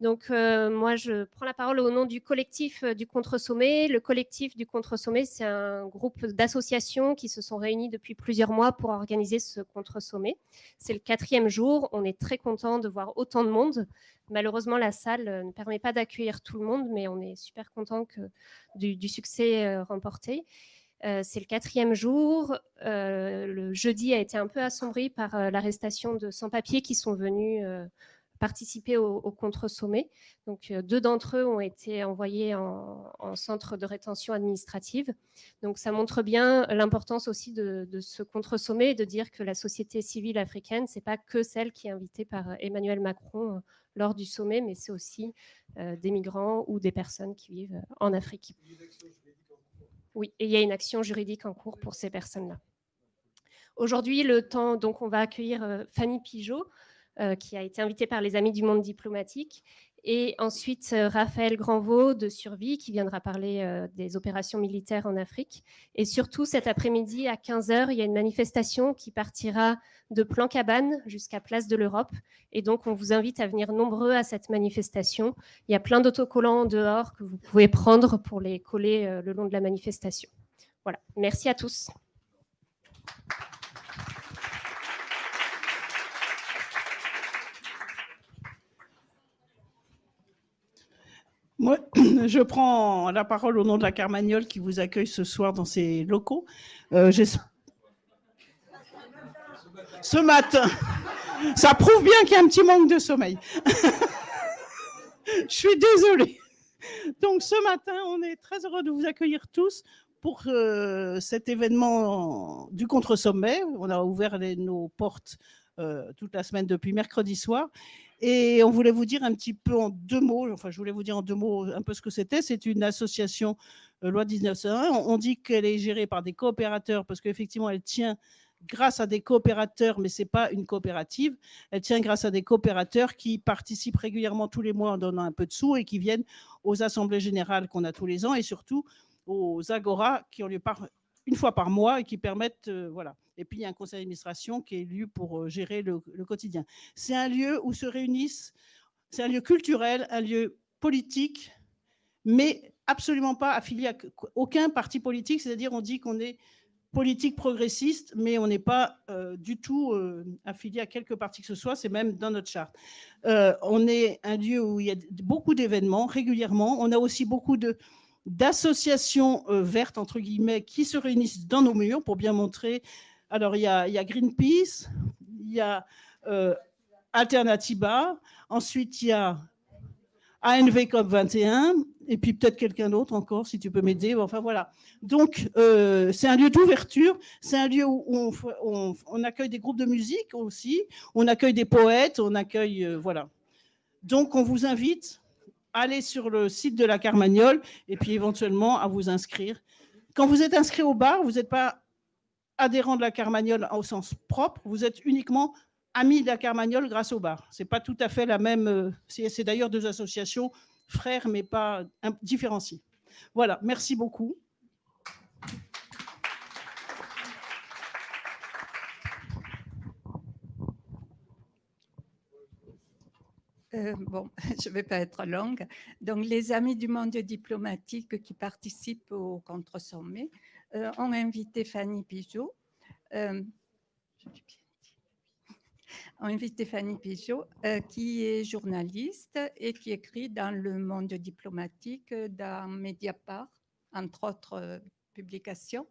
Donc, euh, moi, je prends la parole au nom du collectif euh, du Contre-Sommet. Le collectif du Contre-Sommet, c'est un groupe d'associations qui se sont réunis depuis plusieurs mois pour organiser ce Contre-Sommet. C'est le quatrième jour. On est très content de voir autant de monde. Malheureusement, la salle euh, ne permet pas d'accueillir tout le monde, mais on est super content du, succès remporté. c'est le quatrième jour. le jeudi a été un peu assombri par l'arrestation de sans-papiers qui sont venus participer au, contre-sommet. Donc, euh, deux d'entre eux ont été envoyés en, centre de rétention administrative. Donc, ça montre bien l'importance aussi de, ce contre-sommet et de dire que la société civile africaine, c'est pas que celle qui est invitée par Emmanuel Macron euh, lors du sommet, mais c'est aussi euh, des migrants ou des personnes qui vivent en Afrique. Oui, et il y a une action juridique en cours pour ces personnes-là. Aujourd'hui, le temps, donc on va accueillir Fanny Pigeot, euh, qui a été invité par les Amis du Monde diplomatique. Et ensuite, euh, Raphaël Granvaux de Survie, qui viendra parler euh, des opérations militaires en Afrique. Et surtout, cet après-midi, à 15h, il y a une manifestation qui partira de Plan-Cabane jusqu'à Place de l'Europe. Et donc, on vous invite à venir nombreux à cette manifestation. Il y a plein d'autocollants dehors que vous pouvez prendre pour les coller le long de la manifestation. Voilà, merci à tous. Moi, je prends la parole au nom de la Carmagnole qui vous accueille ce soir dans ses locaux. Euh, ce matin, ça prouve bien qu'il y a un petit manque de sommeil. je suis désolée. Donc ce matin, on est très heureux de vous accueillir tous pour euh, cet événement du contre-sommet. On a ouvert nos portes euh, toute la semaine depuis mercredi soir. Et on voulait vous dire un petit peu en deux mots, enfin je voulais vous dire en deux mots un peu ce que c'était. C'est une association euh, loi 1901. On, dit qu'elle est gérée par des coopérateurs parce qu'effectivement elle tient grâce à des coopérateurs, mais ce n'est pas une coopérative. Elle tient grâce à des coopérateurs qui participent régulièrement tous les mois en donnant un peu de sous et qui viennent aux assemblées générales qu'on a tous les ans et surtout aux agora qui ont lieu par, une fois par mois et qui permettent, euh, voilà. Et puis il y a un conseil d'administration qui est élu pour euh, gérer le, quotidien. C'est un lieu où se réunissent, c'est un lieu culturel, un lieu politique, mais absolument pas affilié à aucun parti politique. C'est-à-dire, on dit qu'on est politique progressiste, mais on n'est pas euh, du tout affilié à quelque parti que ce soit, c'est même dans notre charte. on est un lieu où il y a beaucoup d'événements régulièrement. On a aussi beaucoup de, d'associations euh, vertes, entre guillemets, qui se réunissent dans nos murs pour bien montrer. Alors, il y a, Greenpeace, il y a euh, Alternativa, ensuite il y a ANV COP21, et puis peut-être quelqu'un d'autre encore, si tu peux m'aider. Enfin, voilà. Donc, euh, c'est un lieu d'ouverture, c'est un lieu où on, accueille des groupes de musique aussi, on accueille des poètes, on accueille... voilà. Donc, on vous invite allez sur le site de la Carmagnole et puis éventuellement à vous inscrire. Quand vous êtes inscrit au bar, vous n'êtes pas adhérent de la Carmagnole au sens propre, vous êtes uniquement ami de la Carmagnole grâce au bar. Ce n'est pas tout à fait la même... Euh, c'est d'ailleurs deux associations frères, mais pas différenciées. Voilà, merci beaucoup. Euh, bon, je ne vais pas être longue. Donc, les amis du monde diplomatique qui participent au contre-sommet euh, ont invité Fanny Pigeot. Euh, ont invité Fanny Pigeot, qui est journaliste et qui écrit dans le monde diplomatique, dans Mediapart, entre autres publications.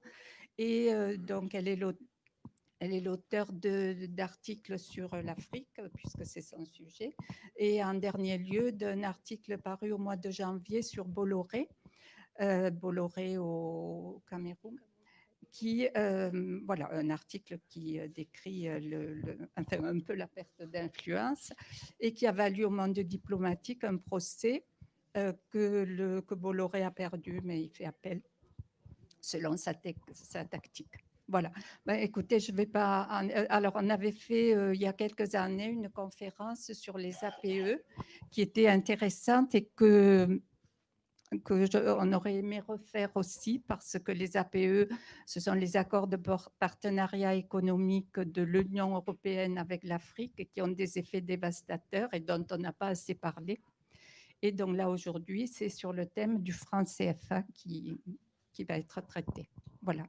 Et donc, elle est l'auteur elle est l'auteur d'articles sur l'Afrique, puisque c'est son sujet, et en dernier lieu d'un article paru au mois de janvier sur Bolloré, euh, Bolloré au Cameroun, qui, euh, voilà, un article qui euh, décrit un peu la perte d'influence et qui a valu au monde diplomatique un procès que, que Bolloré a perdu, mais il fait appel selon sa, sa tactique. Voilà. Ben, écoutez, je vais pas. Euh, alors, on avait fait euh, il y a quelques années une conférence sur les APE qui était intéressante et que que on aurait aimé refaire aussi parce que les APE, ce sont les accords de partenariat économique de l'Union européenne avec l'Afrique qui ont des effets dévastateurs et dont on n'a pas assez parlé. Et donc là, aujourd'hui, c'est sur le thème du franc CFA qui, qui va être traité. Voilà.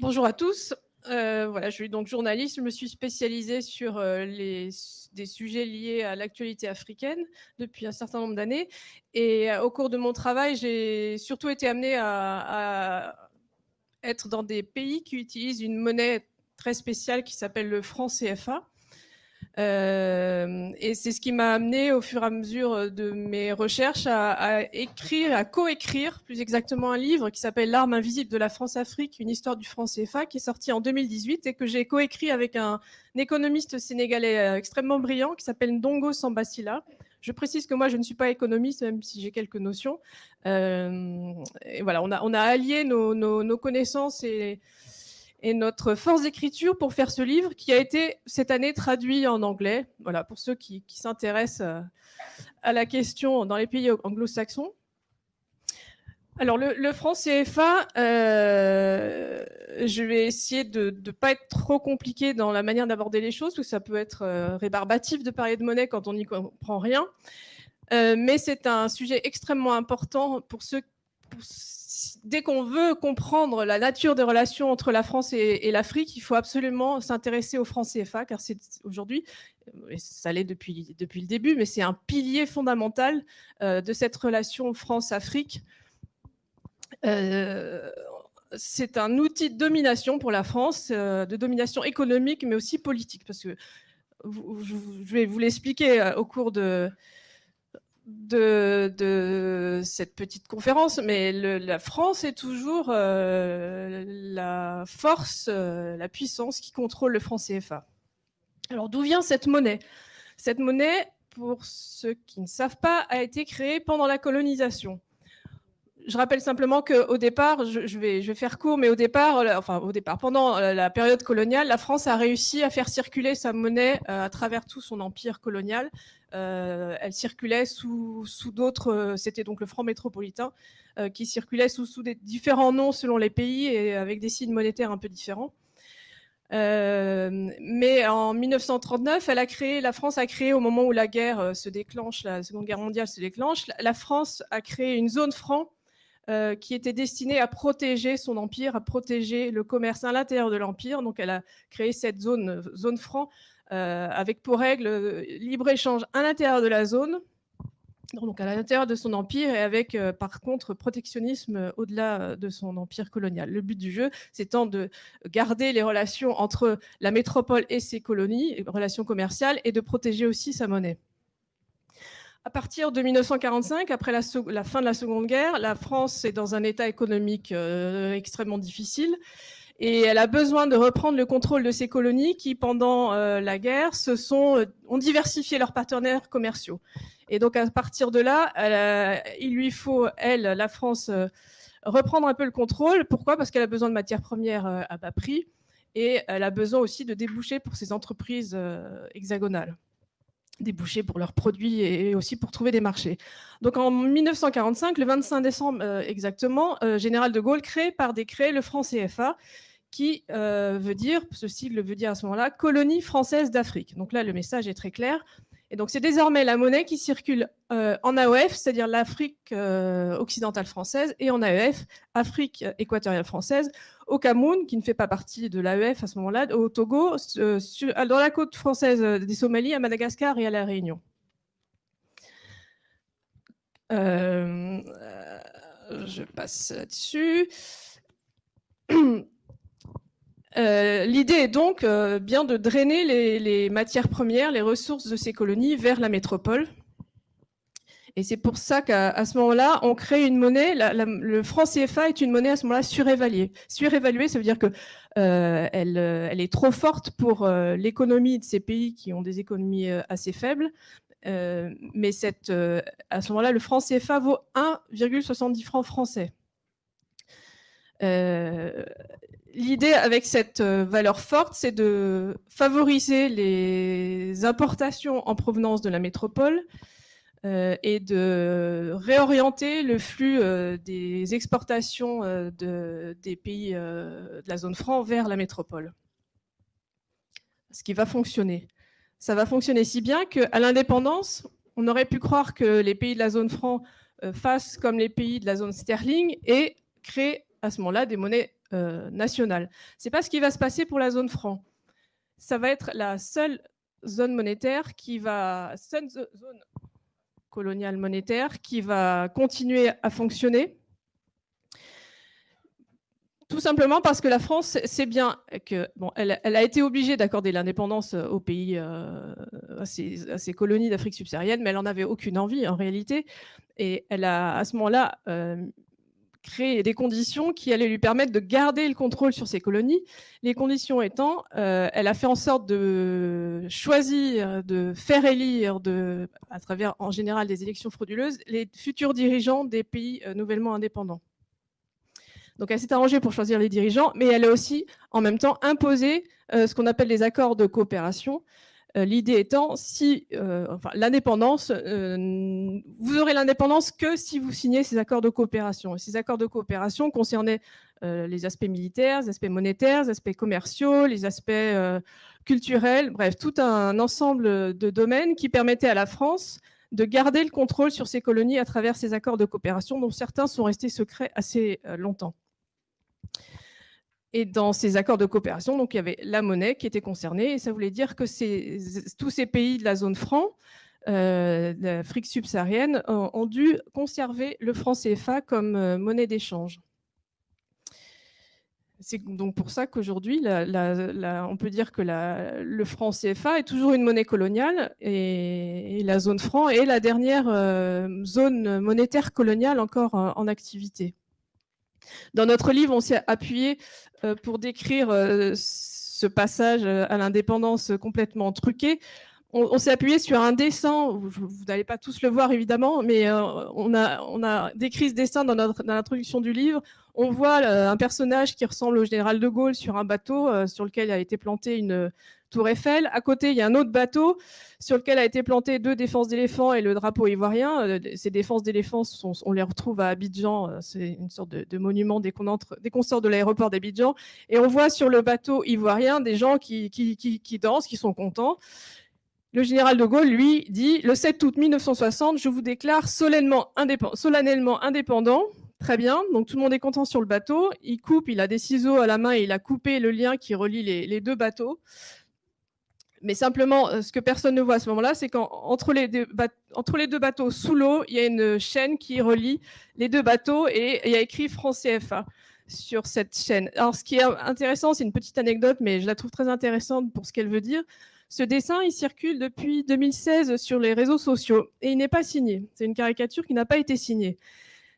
Bonjour à tous. Euh, voilà, je suis donc journaliste. Je me suis spécialisée sur euh, des sujets liés à l'actualité africaine depuis un certain nombre d'années. Et euh, au cours de mon travail, j'ai surtout été amenée à, être dans des pays qui utilisent une monnaie très spéciale qui s'appelle le franc CFA. Euh, et c'est ce qui m'a amené au fur et à mesure de mes recherches à, écrire, à coécrire plus exactement un livre qui s'appelle L'arme invisible de la France-Afrique, une histoire du franc CFA, qui est sorti en 2018 et que j'ai coécrit avec un, économiste sénégalais euh, extrêmement brillant qui s'appelle Ndongo Sambasila. Je précise que moi, je ne suis pas économiste, même si j'ai quelques notions. Euh, et voilà, on a, allié nos, nos connaissances et, et notre force d'écriture pour faire ce livre qui a été cette année traduit en anglais. Voilà, pour ceux qui, s'intéressent euh, à la question dans les pays anglo-saxons. Alors, le, franc CFA, euh, je vais essayer de ne pas être trop compliqué dans la manière d'aborder les choses, parce que ça peut être euh, rébarbatif de parler de monnaie quand on n'y comprend rien. Mais c'est un sujet extrêmement important pour ceux, pour dès qu'on veut comprendre la nature des relations entre la France et, l'Afrique, il faut absolument s'intéresser au franc CFA, car c'est aujourd'hui, et ça l'est depuis, le début, mais c'est un pilier fondamental euh, de cette relation France-Afrique. Euh, c'est un outil de domination pour la France, euh, de domination économique, mais aussi politique, parce que je vais vous l'expliquer au cours de, de, cette petite conférence, mais la France est toujours euh, la force, euh, la puissance qui contrôle le franc CFA. Alors d'où vient cette monnaie? Cette monnaie, pour ceux qui ne savent pas, a été créée pendant la colonisation. Je rappelle simplement qu'au départ, je, vais, faire court, mais au départ, euh, enfin au départ, pendant la période coloniale, la France a réussi à faire circuler sa monnaie euh, à travers tout son empire colonial euh, elle circulait sous, d'autres, euh, c'était donc le franc métropolitain, euh, qui circulait sous, des différents noms selon les pays et avec des signes monétaires un peu différents. Euh, mais en 1939, elle a créé, la France a créé au moment où la guerre se déclenche, la Seconde Guerre mondiale se déclenche, la France a créé une zone franc euh, qui était destinée à protéger son empire, à protéger le commerce à l'intérieur de l'empire. Donc, elle a créé cette zone, zone franc euh, avec pour règle euh, libre-échange à l'intérieur de la zone, donc à l'intérieur de son empire et avec par contre protectionnisme au-delà de son empire colonial. Le but du jeu, c'est de garder les relations entre la métropole et ses colonies, relations commerciales, et de protéger aussi sa monnaie. À partir de 1945, après la, la, fin de la Seconde Guerre, la France est dans un état économique euh, extrêmement difficile et elle a besoin de reprendre le contrôle de ces colonies qui, pendant euh, la guerre, euh, ont diversifié leurs partenaires commerciaux. Et donc, à partir de là, il lui faut, elle, la France, reprendre un peu le contrôle. Pourquoi? Parce qu'elle a besoin de matières premières à bas prix et elle a besoin aussi de déboucher pour ses entreprises hexagonales déboucher pour leurs produits et aussi pour trouver des marchés. Donc en 1945, le 25 décembre euh, exactement, euh, Général de Gaulle crée par décret le franc CFA, qui euh, veut dire, ce sigle veut dire à ce moment-là, colonie française d'Afrique. Donc là, le message est très clair. Et donc c'est désormais la monnaie qui circule euh, en AOF, c'est-à-dire l'Afrique euh, occidentale française, et en AEF, Afrique équatoriale française, au Cameroun, qui ne fait pas partie de l'AEF à ce moment-là, au Togo, euh, dans la côte française des Somalies, à Madagascar et à La Réunion. je passe là-dessus. Euh, L'idée est donc euh, bien de drainer les, matières premières, les ressources de ces colonies vers la métropole. Et c'est pour ça qu'à ce moment-là, on crée une monnaie. Le franc CFA est une monnaie à ce moment-là surévaluée. Surévaluée, ça veut dire que euh, elle, est trop forte pour l'économie de ces pays qui ont des économies assez faibles. mais à ce moment-là, le franc CFA vaut 1,70 francs français. L'idée avec cette euh, valeur forte, c'est de favoriser les importations en provenance de la métropole euh, et de réorienter le flux euh, des exportations de, des pays de la zone franc vers la métropole. ce qui va fonctionner. Ça va fonctionner si bien qu'à l'indépendance, on aurait pu croire que les pays de la zone franc fassent comme les pays de la zone sterling et créent à ce moment-là des monnaies euh, nationales. Ce n'est pas ce qui va se passer pour la zone franc. Ça va être la seule zone monétaire qui va, seule zone coloniale monétaire qui va continuer à fonctionner tout simplement parce que la France sait bien que bon, elle, a été obligée d'accorder l'indépendance aux pays, euh, à, ses, colonies d'Afrique subsaharienne, mais elle n'en avait aucune envie en réalité. Et elle a à ce moment-là euh, créé des conditions qui allaient lui permettre de garder le contrôle sur ses colonies. Les conditions étant, euh, elle a fait en sorte de choisir, de faire élire, de, à travers en général des élections frauduleuses, les futurs dirigeants des pays nouvellement indépendants. Donc elle s'est arrangée pour choisir les dirigeants, mais elle a aussi en même temps imposé euh, ce qu'on appelle les accords de coopération. Euh, l'idée étant, si euh, l'indépendance, vous aurez l'indépendance que si vous signez ces accords de coopération. ces accords de coopération concernaient les aspects militaires, les aspects monétaires, les aspects commerciaux, les aspects culturels, bref, tout un ensemble de domaines qui permettaient à la France de garder le contrôle sur ses colonies à travers ces accords de coopération, dont certains sont restés secrets assez longtemps. Et dans ces accords de coopération, donc, il y avait la monnaie qui était concernée, et ça voulait dire que tous ces pays de la zone franc, euh, d'Afrique subsaharienne, ont, dû conserver le franc CFA comme euh, monnaie d'échange. C'est donc pour ça qu'aujourd'hui, on peut dire que le franc CFA est toujours une monnaie coloniale et, la zone franc est la dernière euh, zone monétaire coloniale encore en activité. Dans notre livre, on s'est appuyé euh, pour décrire euh, ce passage euh, à l'indépendance complètement truqué. On, s'est appuyé sur un dessin, vous, n'allez pas tous le voir évidemment, mais on, a, on, a, décrit ce dessin dans, l'introduction du livre. On voit un personnage qui ressemble au général de Gaulle sur un bateau sur lequel a été planté une, Tour Eiffel. À côté, il y a un autre bateau sur lequel a été planté deux défenses d'éléphants et le drapeau ivoirien. Euh, ces défenses d'éléphants, on les retrouve à Abidjan. Euh, c'est une sorte de, monument dès qu'on sort de l'aéroport d'Abidjan. Et on voit sur le bateau ivoirien des gens qui, dansent, qui sont contents. Le général de Gaulle, lui, dit le 7 août 1960, je vous déclare solennellement, indépendant. Très bien, donc tout le monde est content sur le bateau. Il coupe, il a des ciseaux à la main et il a coupé le lien qui relie les deux bateaux. Mais simplement, euh, ce que personne ne voit à ce moment-là, c'est qu'entre les, deux bateaux sous l'eau, il y a une chaîne qui relie les deux bateaux et il y a écrit France CFA sur cette chaîne. Alors, ce qui est intéressant, c'est une petite anecdote, mais je la trouve très intéressante pour ce qu'elle veut dire. Ce dessin, il circule depuis 2016 sur les réseaux sociaux et il n'est pas signé. C'est une caricature qui n'a pas été signée.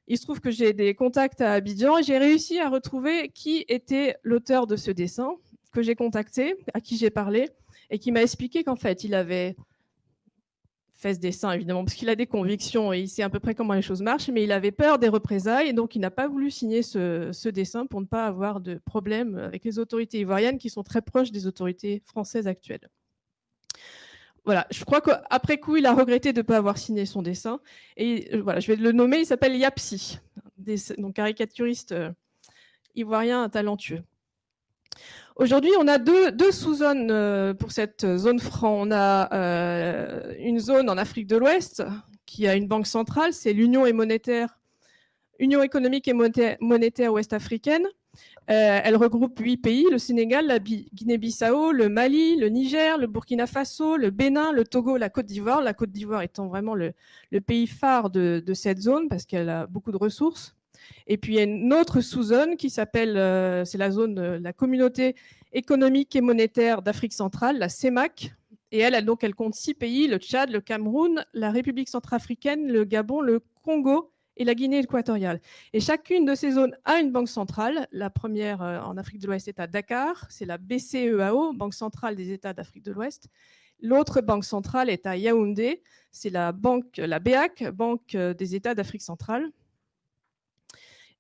Il se trouve que j'ai des contacts à Abidjan et j'ai réussi à retrouver qui était l'auteur de ce dessin que j'ai contacté, à qui j'ai parlé et qui m'a expliqué qu'en fait, il avait fait ce dessin, évidemment, parce qu'il a des convictions et il sait à peu près comment les choses marchent, mais il avait peur des représailles et donc il n'a pas voulu signer ce, dessin pour ne pas avoir de problème avec les autorités ivoiriennes qui sont très proches des autorités françaises actuelles. Voilà, je crois qu'après coup, il a regretté de ne pas avoir signé son dessin. Et euh, voilà, je vais le nommer, il s'appelle Yapsi, donc caricaturiste euh, ivoirien talentueux. Aujourd'hui, on a deux, sous-zones euh, pour cette zone franc. On a une zone en Afrique de l'Ouest qui a une banque centrale, c'est l'Union Union économique et monétaire ouest-africaine. Euh, elle regroupe huit pays, le Sénégal, la Guinée-Bissau, le Mali, le Niger, le Burkina Faso, le Bénin, le Togo, la Côte d'Ivoire. La Côte d'Ivoire étant vraiment le, pays phare de cette zone parce qu'elle a beaucoup de ressources. Et puis il y a une autre sous-zone qui s'appelle, euh, c'est la zone, la communauté économique et monétaire d'Afrique centrale, la CEMAC. Et elle, donc, elle compte six pays, le Tchad, le Cameroun, la République centrafricaine, le Gabon, le Congo et la Guinée équatoriale. Et chacune de ces zones a une banque centrale. La première euh, en Afrique de l'Ouest est à Dakar, c'est la BCEAO, Banque centrale des États d'Afrique de l'Ouest. L'autre banque centrale est à Yaoundé, c'est la banque, la BEAC, Banque des États d'Afrique centrale.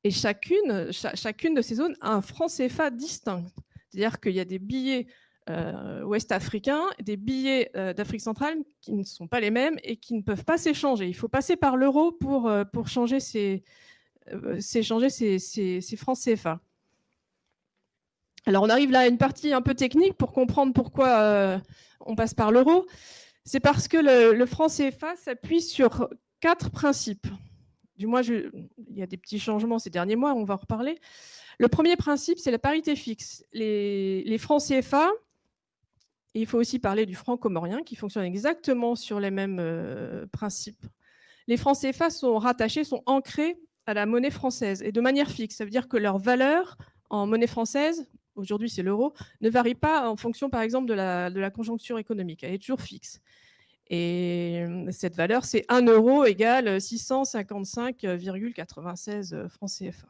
Et chacune, chacune de ces zones a un franc CFA distinct. C'est-à-dire qu'il y a des billets euh, ouest-africains, des billets euh, d'Afrique centrale qui ne sont pas les mêmes et qui ne peuvent pas s'échanger. Il faut passer par l'euro pour, euh, pour changer ces, ces, ces, francs CFA. Alors, on arrive là à une partie un peu technique pour comprendre pourquoi on passe par l'euro. C'est parce que le, le franc CFA s'appuie sur quatre principes. Du moins, il y a des petits changements ces derniers mois, on va en reparler. Le premier principe, c'est la parité fixe. Les, francs CFA, il faut aussi parler du franc comorien qui fonctionne exactement sur les mêmes euh, principes. Les francs CFA sont rattachés, sont ancrés à la monnaie française et de manière fixe. Ça veut dire que leur valeur en monnaie française, aujourd'hui c'est l'euro, ne varie pas en fonction par exemple de la, conjoncture économique. Elle est toujours fixe. Et cette valeur, c'est 1 euro égale 655,96 francs CFA.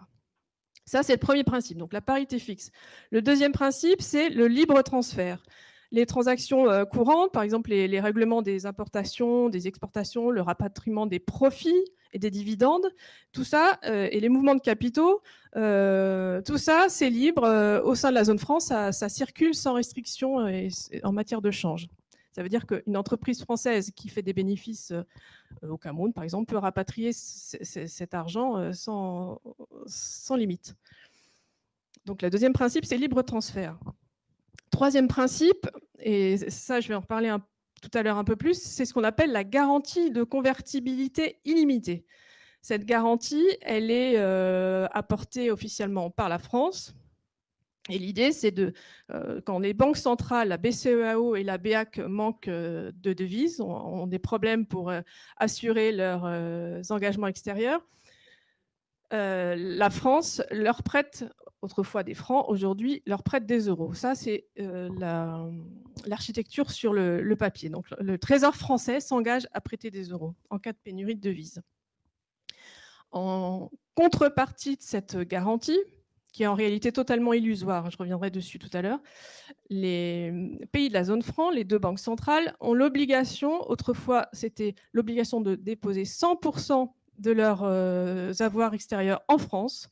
Ça, c'est le premier principe, donc la parité fixe. Le deuxième principe, c'est le libre transfert. Les transactions courantes, par exemple les, règlements des importations, des exportations, le rapatriement des profits et des dividendes, tout ça, et les mouvements de capitaux, tout ça, c'est libre au sein de la zone France, ça, circule sans restriction en matière de change. Ça veut dire qu'une entreprise française qui fait des bénéfices euh, au Cameroun, par exemple, peut rapatrier cet argent euh, sans, sans limite. Donc, le deuxième principe, c'est libre transfert. Troisième principe, et ça, je vais en reparler tout à l'heure un peu plus, c'est ce qu'on appelle la garantie de convertibilité illimitée. Cette garantie, elle est euh, apportée officiellement par la France, et l'idée, c'est de, euh, quand les banques centrales, la BCEAO et la BEAC manquent euh, de devises, ont, des problèmes pour assurer leurs engagements extérieurs, la France leur prête autrefois des francs, aujourd'hui leur prête des euros. Ça, c'est l'architecture sur le, le, papier. Donc, le Trésor français s'engage à prêter des euros en cas de pénurie de devises. En contrepartie de cette garantie, qui est en réalité totalement illusoire, je reviendrai dessus tout à l'heure, les pays de la zone franc, les deux banques centrales, ont l'obligation, autrefois c'était l'obligation de déposer 100% de leurs euh, avoirs extérieurs en France.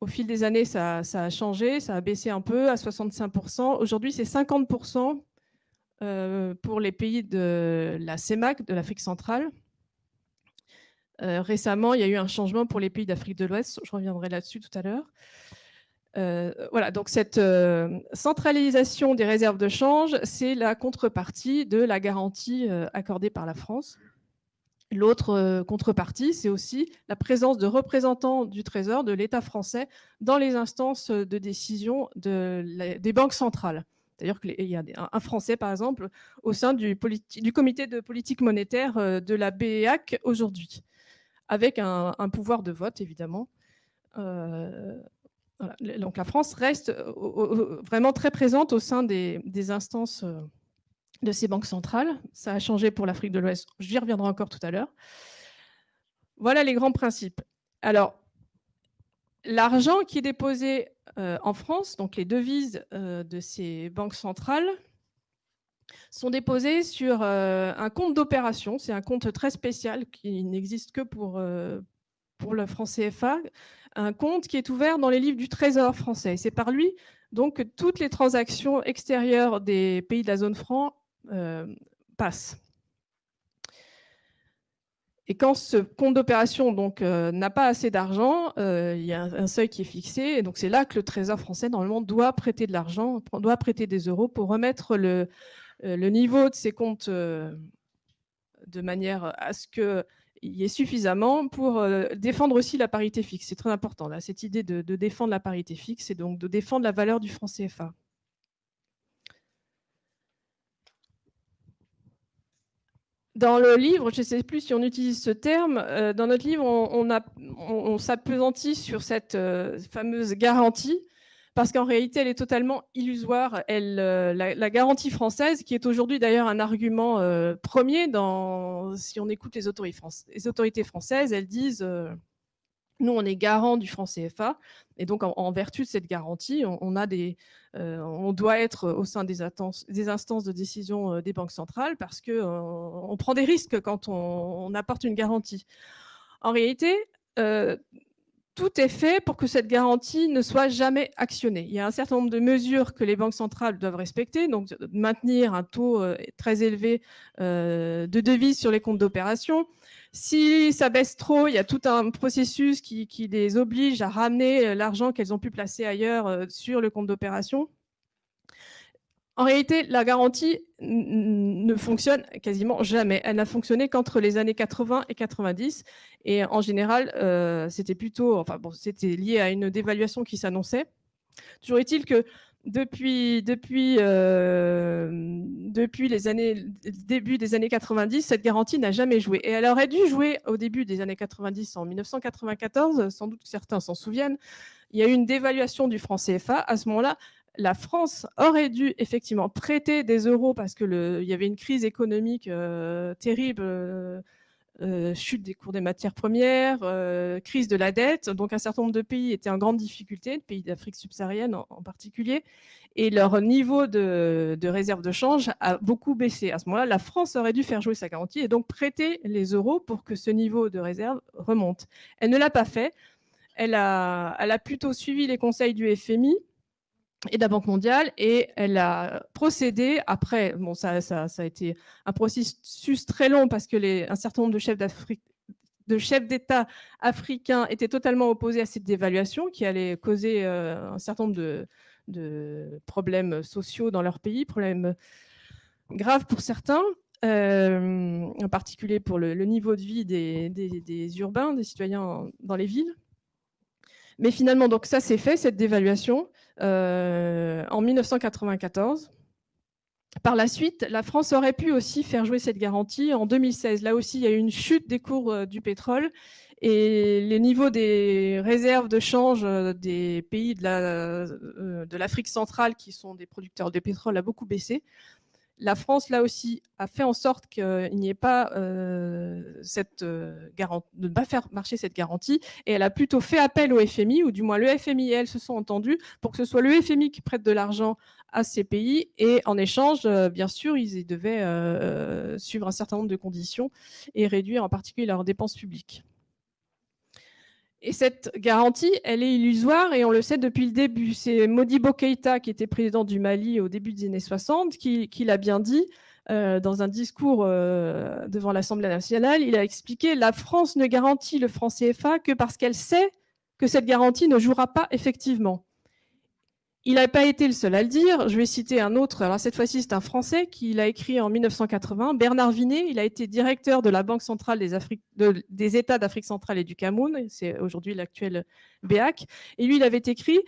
Au fil des années, ça, a changé, ça a baissé un peu à 65%. Aujourd'hui, c'est 50% euh, pour les pays de la CEMAC, de l'Afrique centrale, euh, récemment, il y a eu un changement pour les pays d'Afrique de l'Ouest. Je reviendrai là-dessus tout à l'heure. Euh, voilà, donc cette centralisation des réserves de change, c'est la contrepartie de la garantie accordée par la France. L'autre contrepartie, c'est aussi la présence de représentants du Trésor, de l'État français, dans les instances de décision des banques centrales. D'ailleurs, il y a un Français, par exemple, au sein du, comité de politique monétaire de la BEAC aujourd'hui avec un, pouvoir de vote, évidemment. Euh, Donc la France reste euh, vraiment très présente au sein des, instances euh, de ces banques centrales. Ça a changé pour l'Afrique de l'Ouest, j'y reviendrai encore tout à l'heure. Voilà les grands principes. Alors, l'argent qui est déposé en France, donc les devises de ces banques centrales, sont déposés sur euh, un compte d'opération. C'est un compte très spécial qui n'existe que pour, euh, pour le franc CFA, un compte qui est ouvert dans les livres du Trésor français. C'est par lui donc que toutes les transactions extérieures des pays de la zone franc euh, passent. Et quand ce compte d'opération donc n'a pas assez d'argent, il y a un, seuil qui est fixé. Et donc c'est là que le Trésor français normalement doit prêter de l'argent, doit prêter des euros pour remettre le, euh, niveau de ces comptes euh, de manière à ce qu'il y ait suffisamment pour euh, défendre aussi la parité fixe. C'est très important, cette idée de, défendre la parité fixe et donc de défendre la valeur du franc CFA. Dans le livre, je ne sais plus si on utilise ce terme, dans notre livre, on, on, s'appesantit sur cette fameuse garantie parce qu'en réalité, elle est totalement illusoire. Elle, euh, la, garantie française, qui est aujourd'hui d'ailleurs un argument euh, premier, dans, si on écoute les autorités, les autorités françaises, elles disent euh, nous, on est garant du franc CFA, et donc en, vertu de cette garantie, on, on doit être au sein des, instances de décision des banques centrales parce qu'on on prend des risques quand on, apporte une garantie. En réalité, tout est fait pour que cette garantie ne soit jamais actionnée. Il y a un certain nombre de mesures que les banques centrales doivent respecter, donc maintenir un taux euh, très élevé euh, de devises sur les comptes d'opération. Si ça baisse trop, il y a tout un processus qui, les oblige à ramener euh, l'argent qu'elles ont pu placer ailleurs sur le compte d'opération. En réalité, la garantie ne fonctionne quasiment jamais. Elle n'a fonctionné qu'entre les années 80 et 90. Et en général, euh, c'était plutôt, enfin c'était lié à une dévaluation qui s'annonçait. Toujours est-il que depuis, depuis, euh, les années, début des années 90, cette garantie n'a jamais joué. Et elle aurait dû jouer au début des années 90, en 1994, sans doute que certains s'en souviennent. Il y a eu une dévaluation du franc CFA. À ce moment-là, la France aurait dû effectivement prêter des euros parce qu'il y avait une crise économique euh, terrible, euh, euh, chute des cours des matières premières, crise de la dette. Donc un certain nombre de pays étaient en grande difficulté, les pays d'Afrique subsaharienne en, particulier, et leur niveau de, réserve de change a beaucoup baissé. À ce moment-là, la France aurait dû faire jouer sa garantie et donc prêter les euros pour que ce niveau de réserve remonte. Elle ne l'a pas fait. Elle a plutôt suivi les conseils du FMI et de la Banque mondiale, et elle a procédé, après, bon, ça, a été un processus très long parce que un certain nombre de chefs d'État africains étaient totalement opposés à cette dévaluation qui allait causer euh, un certain nombre de, problèmes sociaux dans leur pays, problèmes graves pour certains, euh, en particulier pour le, niveau de vie des, urbains, des citoyens dans les villes. Mais finalement, donc ça c'est fait, cette dévaluation. Euh, en 1994. Par la suite, la France aurait pu aussi faire jouer cette garantie en 2016. Là aussi, il y a eu une chute des cours euh, du pétrole et les niveaux des réserves de change euh, des pays de l'Afrique centrale, qui sont des producteurs de pétrole, a beaucoup baissé la France, là aussi, a fait en sorte qu'il n'y ait pas euh, cette euh, garantie, de ne pas faire marcher cette garantie, et elle a plutôt fait appel au FMI, ou du moins le FMI et elle se sont entendus pour que ce soit le FMI qui prête de l'argent à ces pays, et en échange, euh, bien sûr, ils devaient suivre un certain nombre de conditions et réduire en particulier leurs dépenses publiques. Et cette garantie, elle est illusoire et on le sait depuis le début. C'est Modibo Keïta, qui était président du Mali au début des années 60, qui, l'a bien dit euh, dans un discours euh, devant l'Assemblée nationale. Il a expliqué la France ne garantit le franc CFA que parce qu'elle sait que cette garantie ne jouera pas effectivement. Il n'a pas été le seul à le dire. Je vais citer un autre. Alors cette fois-ci, c'est un Français qui l'a écrit en 1980. Bernard Vinet, il a été directeur de la Banque centrale des, des États d'Afrique centrale et du Cameroun. C'est aujourd'hui l'actuel BEAC. Et lui, il avait écrit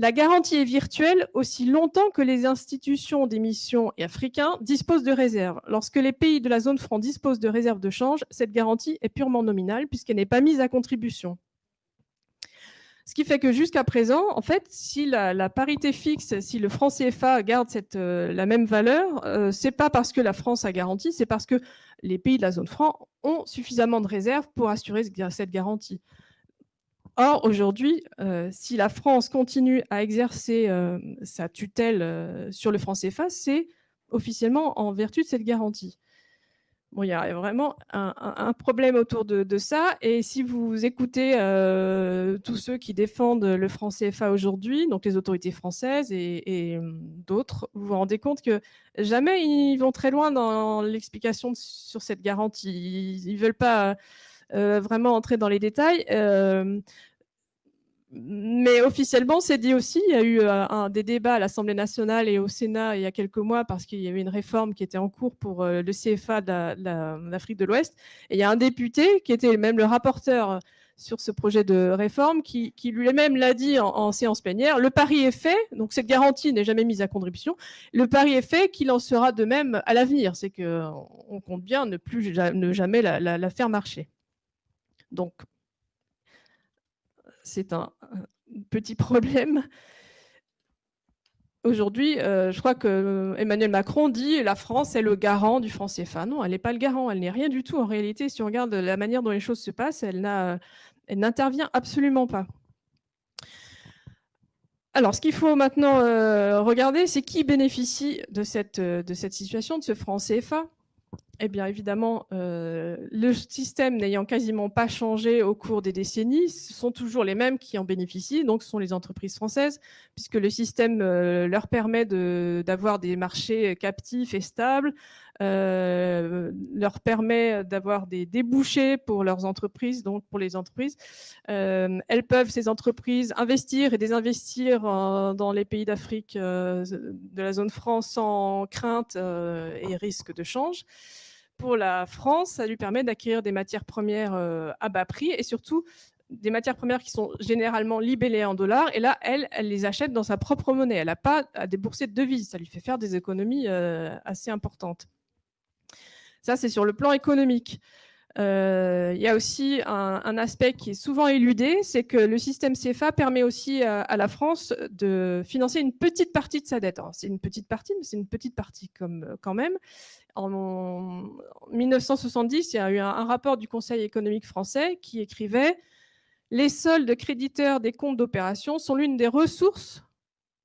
la garantie est virtuelle aussi longtemps que les institutions d'émission et africains disposent de réserves. Lorsque les pays de la zone franc disposent de réserves de change, cette garantie est purement nominale puisqu'elle n'est pas mise à contribution. Ce qui fait que jusqu'à présent, en fait, si la, parité fixe, si le franc CFA garde euh, la même valeur, euh, c'est pas parce que la France a garanti, c'est parce que les pays de la zone franc ont suffisamment de réserves pour assurer cette garantie. Or, aujourd'hui, euh, si la France continue à exercer sa tutelle sur le franc CFA, c'est officiellement en vertu de cette garantie. Bon, il y a vraiment un, problème autour de, ça. Et si vous écoutez euh, tous ceux qui défendent le franc CFA aujourd'hui, donc les autorités françaises et, hum, d'autres, vous vous rendez compte que jamais ils vont très loin dans l'explication sur cette garantie. Ils ne veulent pas euh, vraiment entrer dans les détails. Euh, mais officiellement, c'est dit aussi. Il y a eu euh, des débats à l'Assemblée nationale et au Sénat il y a quelques mois parce qu'il y avait une réforme qui était en cours pour euh, le CFA de l'Afrique de l'Ouest. Et il y a un député qui était même le rapporteur sur ce projet de réforme qui, lui-même l'a dit en, séance plénière. Le pari est fait, donc cette garantie n'est jamais mise à contribution. Le pari est fait qu'il en sera de même à l'avenir. C'est qu'on compte bien ne plus ne jamais la, la faire marcher. Donc c'est un, petit problème. Aujourd'hui, euh, je crois que Emmanuel Macron dit la France est le garant du franc CFA. Non, elle n'est pas le garant, elle n'est rien du tout. En réalité, si on regarde la manière dont les choses se passent, elle n'intervient absolument pas. Alors, ce qu'il faut maintenant euh, regarder, c'est qui bénéficie de cette, de cette situation, de ce franc CFA. Eh bien évidemment, euh, le système n'ayant quasiment pas changé au cours des décennies, ce sont toujours les mêmes qui en bénéficient, donc ce sont les entreprises françaises, puisque le système euh, leur permet d'avoir des marchés captifs et stables, euh, leur permet d'avoir des débouchés pour leurs entreprises, donc pour les entreprises. elles peuvent, ces entreprises, investir et désinvestir dans les pays d'Afrique de la zone franc sans crainte et risque de change pour la France, ça lui permet d'acquérir des matières premières euh, à bas prix et surtout des matières premières qui sont généralement libellées en dollars. Et là, elle, elle les achète dans sa propre monnaie. Elle n'a pas à débourser de devises. Ça lui fait faire des économies euh, assez importantes. Ça, c'est sur le plan économique. Euh, il y a aussi un, aspect qui est souvent éludé, c'est que le système CFA permet aussi à, la France de financer une petite partie de sa dette. C'est une petite partie, mais c'est une petite partie comme, quand même. En, 1970, il y a eu un, rapport du Conseil économique français qui écrivait « Les soldes créditeurs des comptes d'opération sont l'une des ressources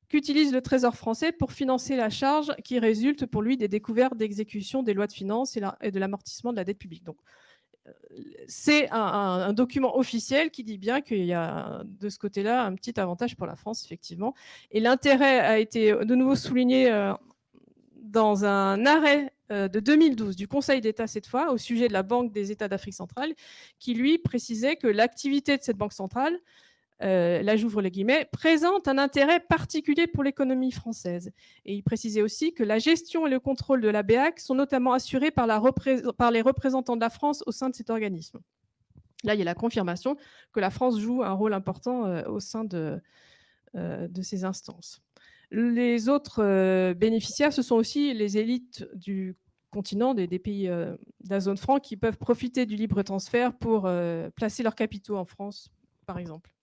qu'utilise le Trésor français pour financer la charge qui résulte pour lui des découvertes d'exécution des lois de finances et, de l'amortissement de la dette publique. » euh, c'est un, document officiel qui dit bien qu'il y a de ce côté-là un petit avantage pour la France, effectivement. Et l'intérêt a été de nouveau souligné euh, dans un arrêt euh, de 2012 du Conseil d'État cette fois au sujet de la Banque des États d'Afrique centrale qui lui précisait que l'activité de cette banque centrale, euh, là j'ouvre les guillemets, présente un intérêt particulier pour l'économie française. Et il précisait aussi que la gestion et le contrôle de la BEAC sont notamment assurés par, les représentants de la France au sein de cet organisme. Là, il y a la confirmation que la France joue un rôle important euh, au sein de, de ces instances. Les autres euh, bénéficiaires, ce sont aussi les élites du continent, des, pays euh, de la zone franc, qui peuvent profiter du libre transfert pour euh, placer leurs capitaux en France, par exemple.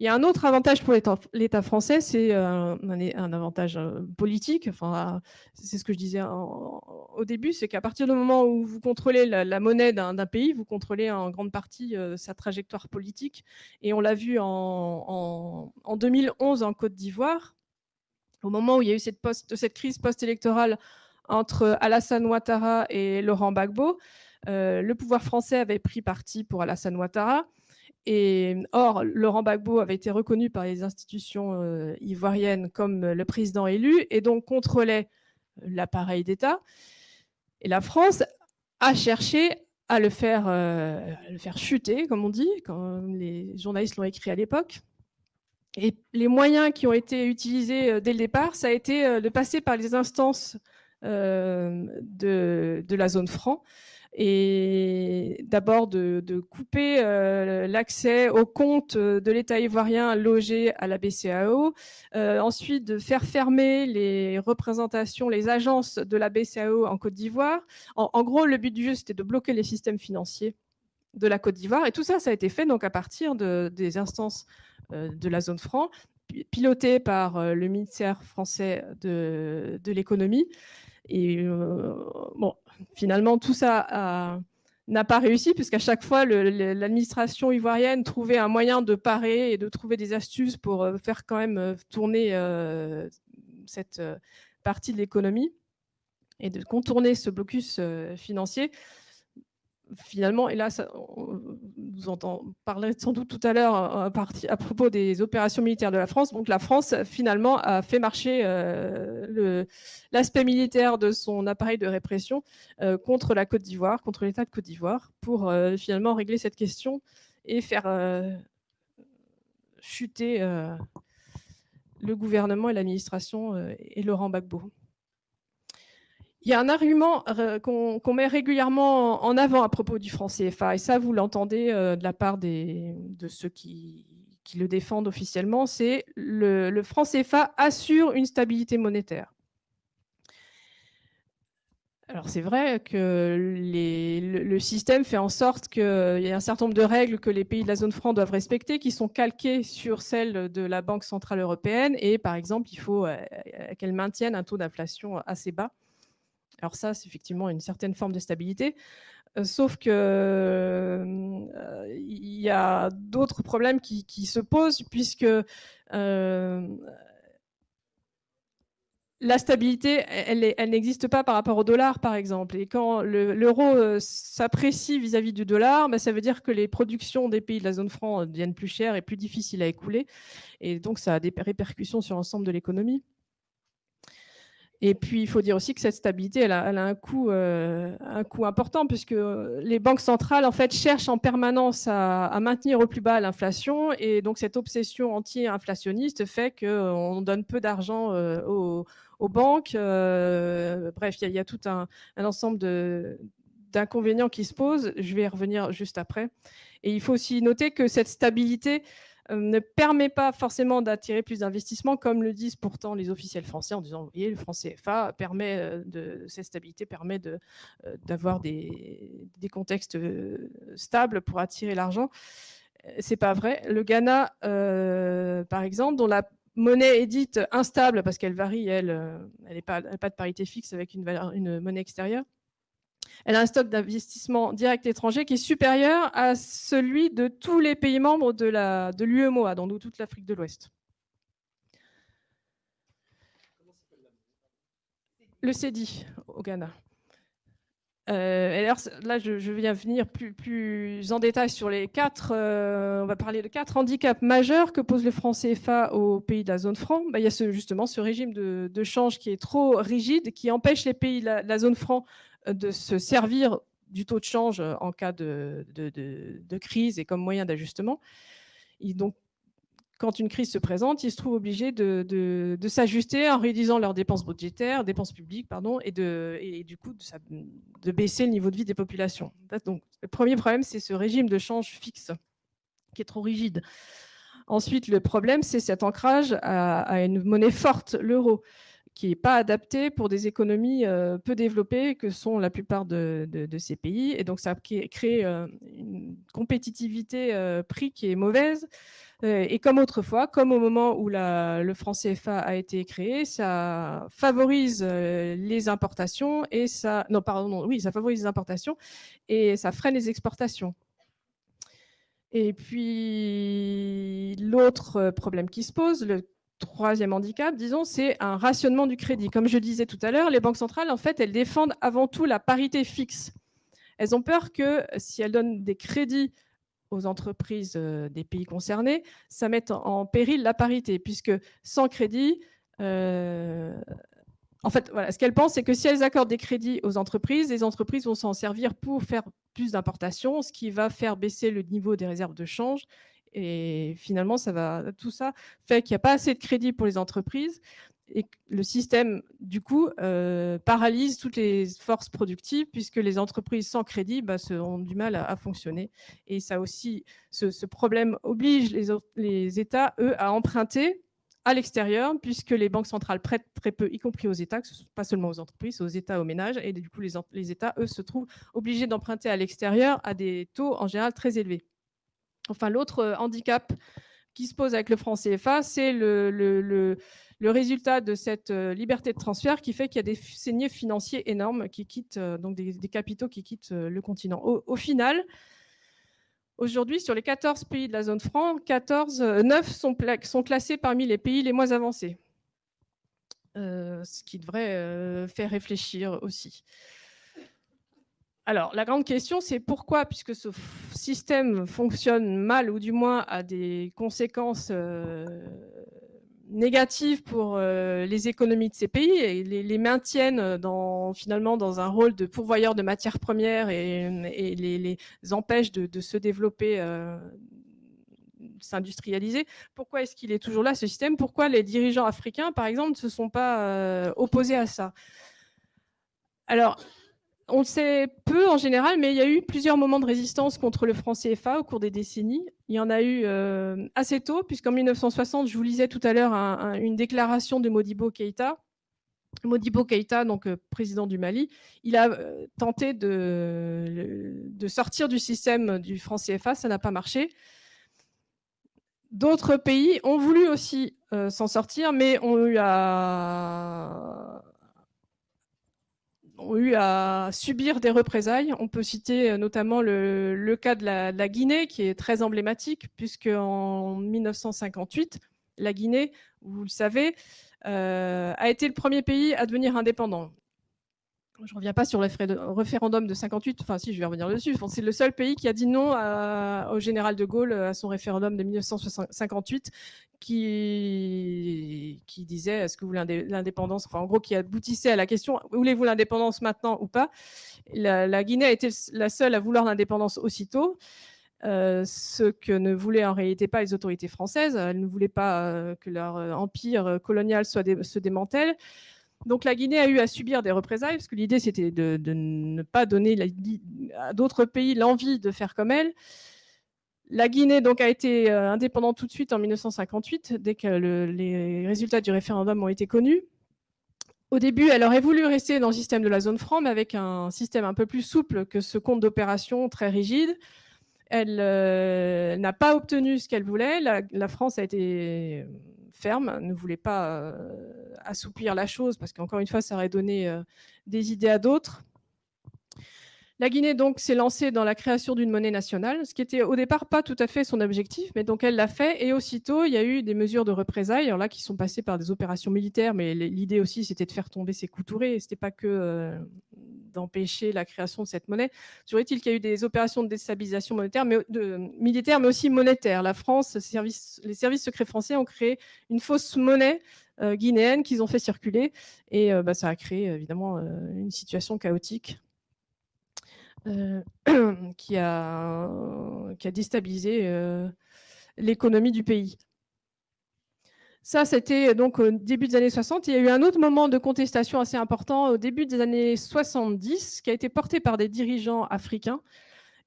Il y a un autre avantage pour l'État français, c'est un, avantage politique. Enfin, c'est ce que je disais au début, c'est qu'à partir du moment où vous contrôlez la, monnaie d'un pays, vous contrôlez en grande partie sa trajectoire politique. Et on l'a vu en, en 2011 en Côte d'Ivoire, au moment où il y a eu cette, crise post-électorale entre Alassane Ouattara et Laurent Gbagbo, euh, le pouvoir français avait pris parti pour Alassane Ouattara. Or, Laurent Gbagbo avait été reconnu par les institutions euh, ivoiriennes comme le président élu et donc contrôlait l'appareil d'État. Et la France a cherché à le faire, euh, à le faire chuter, comme on dit, comme les journalistes l'ont écrit à l'époque. Et les moyens qui ont été utilisés euh, dès le départ, ça a été euh, de passer par les instances euh, de, la zone franc et d'abord de, couper l'accès aux comptes de l'État ivoirien logé à la BCAO, ensuite de faire fermer les représentations, les agences de la BCAO en Côte d'Ivoire. En, gros, le but du jeu, c'était de bloquer les systèmes financiers de la Côte d'Ivoire. Et tout ça, ça a été fait donc à partir de, des instances euh, de la zone franc, piloté par euh, le ministère français de, l'économie. Et euh, bon, finalement, tout ça n'a pas réussi, puisqu'à chaque fois, l'administration ivoirienne trouvait un moyen de parer et de trouver des astuces pour faire quand même tourner cette partie de l'économie et de contourner ce blocus financier finalement, et là, on vous entend parler sans doute tout à l'heure à, à, propos des opérations militaires de la France. Donc la France, finalement, a fait marcher euh, l'aspect militaire de son appareil de répression euh, contre la Côte d'Ivoire, contre l'État de Côte d'Ivoire, pour euh, finalement régler cette question et faire chuter le gouvernement et l'administration et Laurent Gbagbo. Il y a un argument euh, qu'on met régulièrement en avant à propos du franc CFA, et ça, vous l'entendez euh, de la part de ceux qui, le défendent officiellement, c'est le, le franc CFA assure une stabilité monétaire. Alors c'est vrai que le, système fait en sorte qu'il y a un certain nombre de règles que les pays de la zone franc doivent respecter, qui sont calquées sur celles de la Banque Centrale Européenne, et par exemple, il faut euh, qu'elle maintienne un taux d'inflation assez bas. Alors ça, c'est effectivement une certaine forme de stabilité. Euh, sauf que euh, il y a d'autres problèmes qui, se posent puisque euh, la stabilité, elle, n'existe pas par rapport au dollar, par exemple. Et quand l'euro s'apprécie vis-à-vis du dollar, bah, ça veut dire que les productions des pays de la zone franc deviennent plus chères et plus difficiles à écouler. Et donc, ça a des répercussions sur l'ensemble de l'économie. Et puis, il faut dire aussi que cette stabilité, elle a, un, coût, euh, un coût important, puisque les banques centrales, en fait, cherchent en permanence à, maintenir au plus bas l'inflation. Et donc, cette obsession anti-inflationniste fait qu'on donne peu d'argent euh, aux, banques. Euh, bref, il y, a tout un, ensemble d'inconvénients qui se posent. Je vais y revenir juste après. Et il faut aussi noter que cette stabilité euh, ne permet pas forcément d'attirer plus d'investissements, comme le disent pourtant les officiels français en disant, vous voyez, le franc CFA permet euh, de, cette stabilité permet euh, d'avoir des, des, contextes stables pour attirer l'argent. C'est pas vrai. Le Ghana, par exemple, dont la monnaie est dite instable parce qu'elle varie, elle, n'a pas, pas, de parité fixe avec une, une monnaie extérieure, elle a un stock d'investissement direct étranger qui est supérieur à celui de tous les pays membres de l'UEMOA, dans toute l'Afrique de l'Ouest. Le CEDI au Ghana. Euh, alors, là, je, viens venir plus, en détail sur les quatre. Euh, on va parler de quatre handicaps majeurs que pose le franc CFA aux pays de la zone franc. Bah, il y a justement ce régime de, change qui est trop rigide, qui empêche les pays de la zone franc de se servir du taux de change euh, en cas de, crise et comme moyen d'ajustement. Donc, quand une crise se présente, ils se trouvent obligés de, s'ajuster en réduisant leurs dépenses budgétaires, dépenses publiques, pardon, et, du coup de, baisser le niveau de vie des populations. Donc, le premier problème, c'est ce régime de change fixe qui est trop rigide. Ensuite, le problème, c'est cet ancrage à une monnaie forte, l'euro qui n'est pas adapté pour des économies euh, peu développées que sont la plupart de, ces pays. Et donc, ça crée euh, une compétitivité euh, prix qui est mauvaise. et comme autrefois, comme au moment où le franc CFA a été créé, ça favorise les importations et ça... Non, pardon, oui, ça favorise les importations et ça freine les exportations. Et puis, l'autre problème qui se pose, troisième handicap, disons, c'est un rationnement du crédit. Comme je disais tout à l'heure, les banques centrales, en fait, elles défendent avant tout la parité fixe. Elles ont peur que si elles donnent des crédits aux entreprises euh, des pays concernés, ça mette en péril la parité, puisque sans crédit, euh, en fait, voilà, ce qu'elles pensent, c'est que si elles accordent des crédits aux entreprises, les entreprises vont s'en servir pour faire plus d'importations, ce qui va faire baisser le niveau des réserves de change et finalement, ça va, tout ça fait qu'il n'y a pas assez de crédit pour les entreprises et le système, du coup, euh, paralyse toutes les forces productives puisque les entreprises sans crédit bah, ont du mal à, fonctionner. Et ça aussi, ce, problème oblige les, États, eux, à emprunter à l'extérieur, puisque les banques centrales prêtent très peu, y compris aux États, pas seulement aux entreprises, aux États, aux ménages, et du coup, les États, eux, se trouvent obligés d'emprunter à l'extérieur à des taux en général très élevés. Enfin, l'autre euh, handicap qui se pose avec le franc CFA, c'est le, résultat de cette euh, liberté de transfert qui fait qu'il y a des saignées financiers énormes qui quittent, euh, donc des, capitaux qui quittent le continent. Au, final, aujourd'hui, sur les 14 pays de la zone franc, 14, 9 sont, sont, classés parmi les pays les moins avancés, ce qui devrait faire réfléchir aussi. Alors, la grande question, c'est pourquoi, puisque ce système fonctionne mal ou du moins a des conséquences euh, négatives pour euh, les économies de ces pays et les, maintiennent dans, finalement dans un rôle de pourvoyeur de matières premières et, les, empêche de, se développer, euh, s'industrialiser. Pourquoi est-ce qu'il est toujours là, ce système? Pourquoi les dirigeants africains, par exemple, ne se sont pas opposés à ça? Alors, on le sait peu en général, mais il y a eu plusieurs moments de résistance contre le franc CFA au cours des décennies. Il y en a eu euh, assez tôt, puisqu'en 1960, je vous lisais tout à l'heure une déclaration de Modibo Keïta. Modibo Keïta, donc euh, président du Mali, il a euh, tenté de, de, sortir du système du franc CFA, ça n'a pas marché. D'autres pays ont voulu aussi s'en sortir, mais ont eu à ont eu à subir des représailles. On peut citer euh, notamment le, cas de la, Guinée, qui est très emblématique, puisque en 1958, La Guinée, vous le savez, a été le premier pays à devenir indépendant. Je ne reviens pas sur le référendum de 58, enfin si, je vais revenir dessus. C'est le seul pays qui a dit non au général de Gaulle à son référendum de 1958 qui, disait est-ce que vous voulez l'indépendance Enfin, en gros, qui aboutissait à la question voulez-vous l'indépendance maintenant ou pas? La, Guinée a été la seule à vouloir l'indépendance aussitôt. Euh, ce que ne voulaient en réalité pas les autorités françaises. Elles ne voulaient pas euh, que leur euh, empire colonial se démantèle. Donc la Guinée a eu à subir des représailles, parce que l'idée c'était de, ne pas donner à d'autres pays l'envie de faire comme elle. La Guinée donc a été euh, indépendante tout de suite en 1958, dès que les résultats du référendum ont été connus. Au début, elle aurait voulu rester dans le système de la zone franc, mais avec un système un peu plus souple que ce compte d'opération très rigide. Elle euh, n'a pas obtenu ce qu'elle voulait. la, France a été ferme, ne voulait pas euh, assouplir la chose parce qu'encore une fois, ça aurait donné euh, des idées à d'autres. La Guinée donc s'est lancée dans la création d'une monnaie nationale, ce qui était au départ pas tout à fait son objectif, mais donc elle l'a fait. Et aussitôt, il y a eu des mesures de représailles, là qui sont passées par des opérations militaires, mais l'idée aussi c'était de faire tomber ses couturés. C'était pas que euh, d'empêcher la création de cette monnaie. Toujours est-il qu'il y a eu des opérations de déstabilisation monétaire, mais militaire, mais aussi monétaire. La France, les services secrets français ont créé une fausse monnaie euh, guinéenne qu'ils ont fait circuler, et euh, bah, ça a créé évidemment une situation chaotique qui, a, qui a déstabilisé euh, l'économie du pays. Ça, c'était donc au début des années 60. Il y a eu un autre moment de contestation assez important au début des années 70, qui a été porté par des dirigeants africains,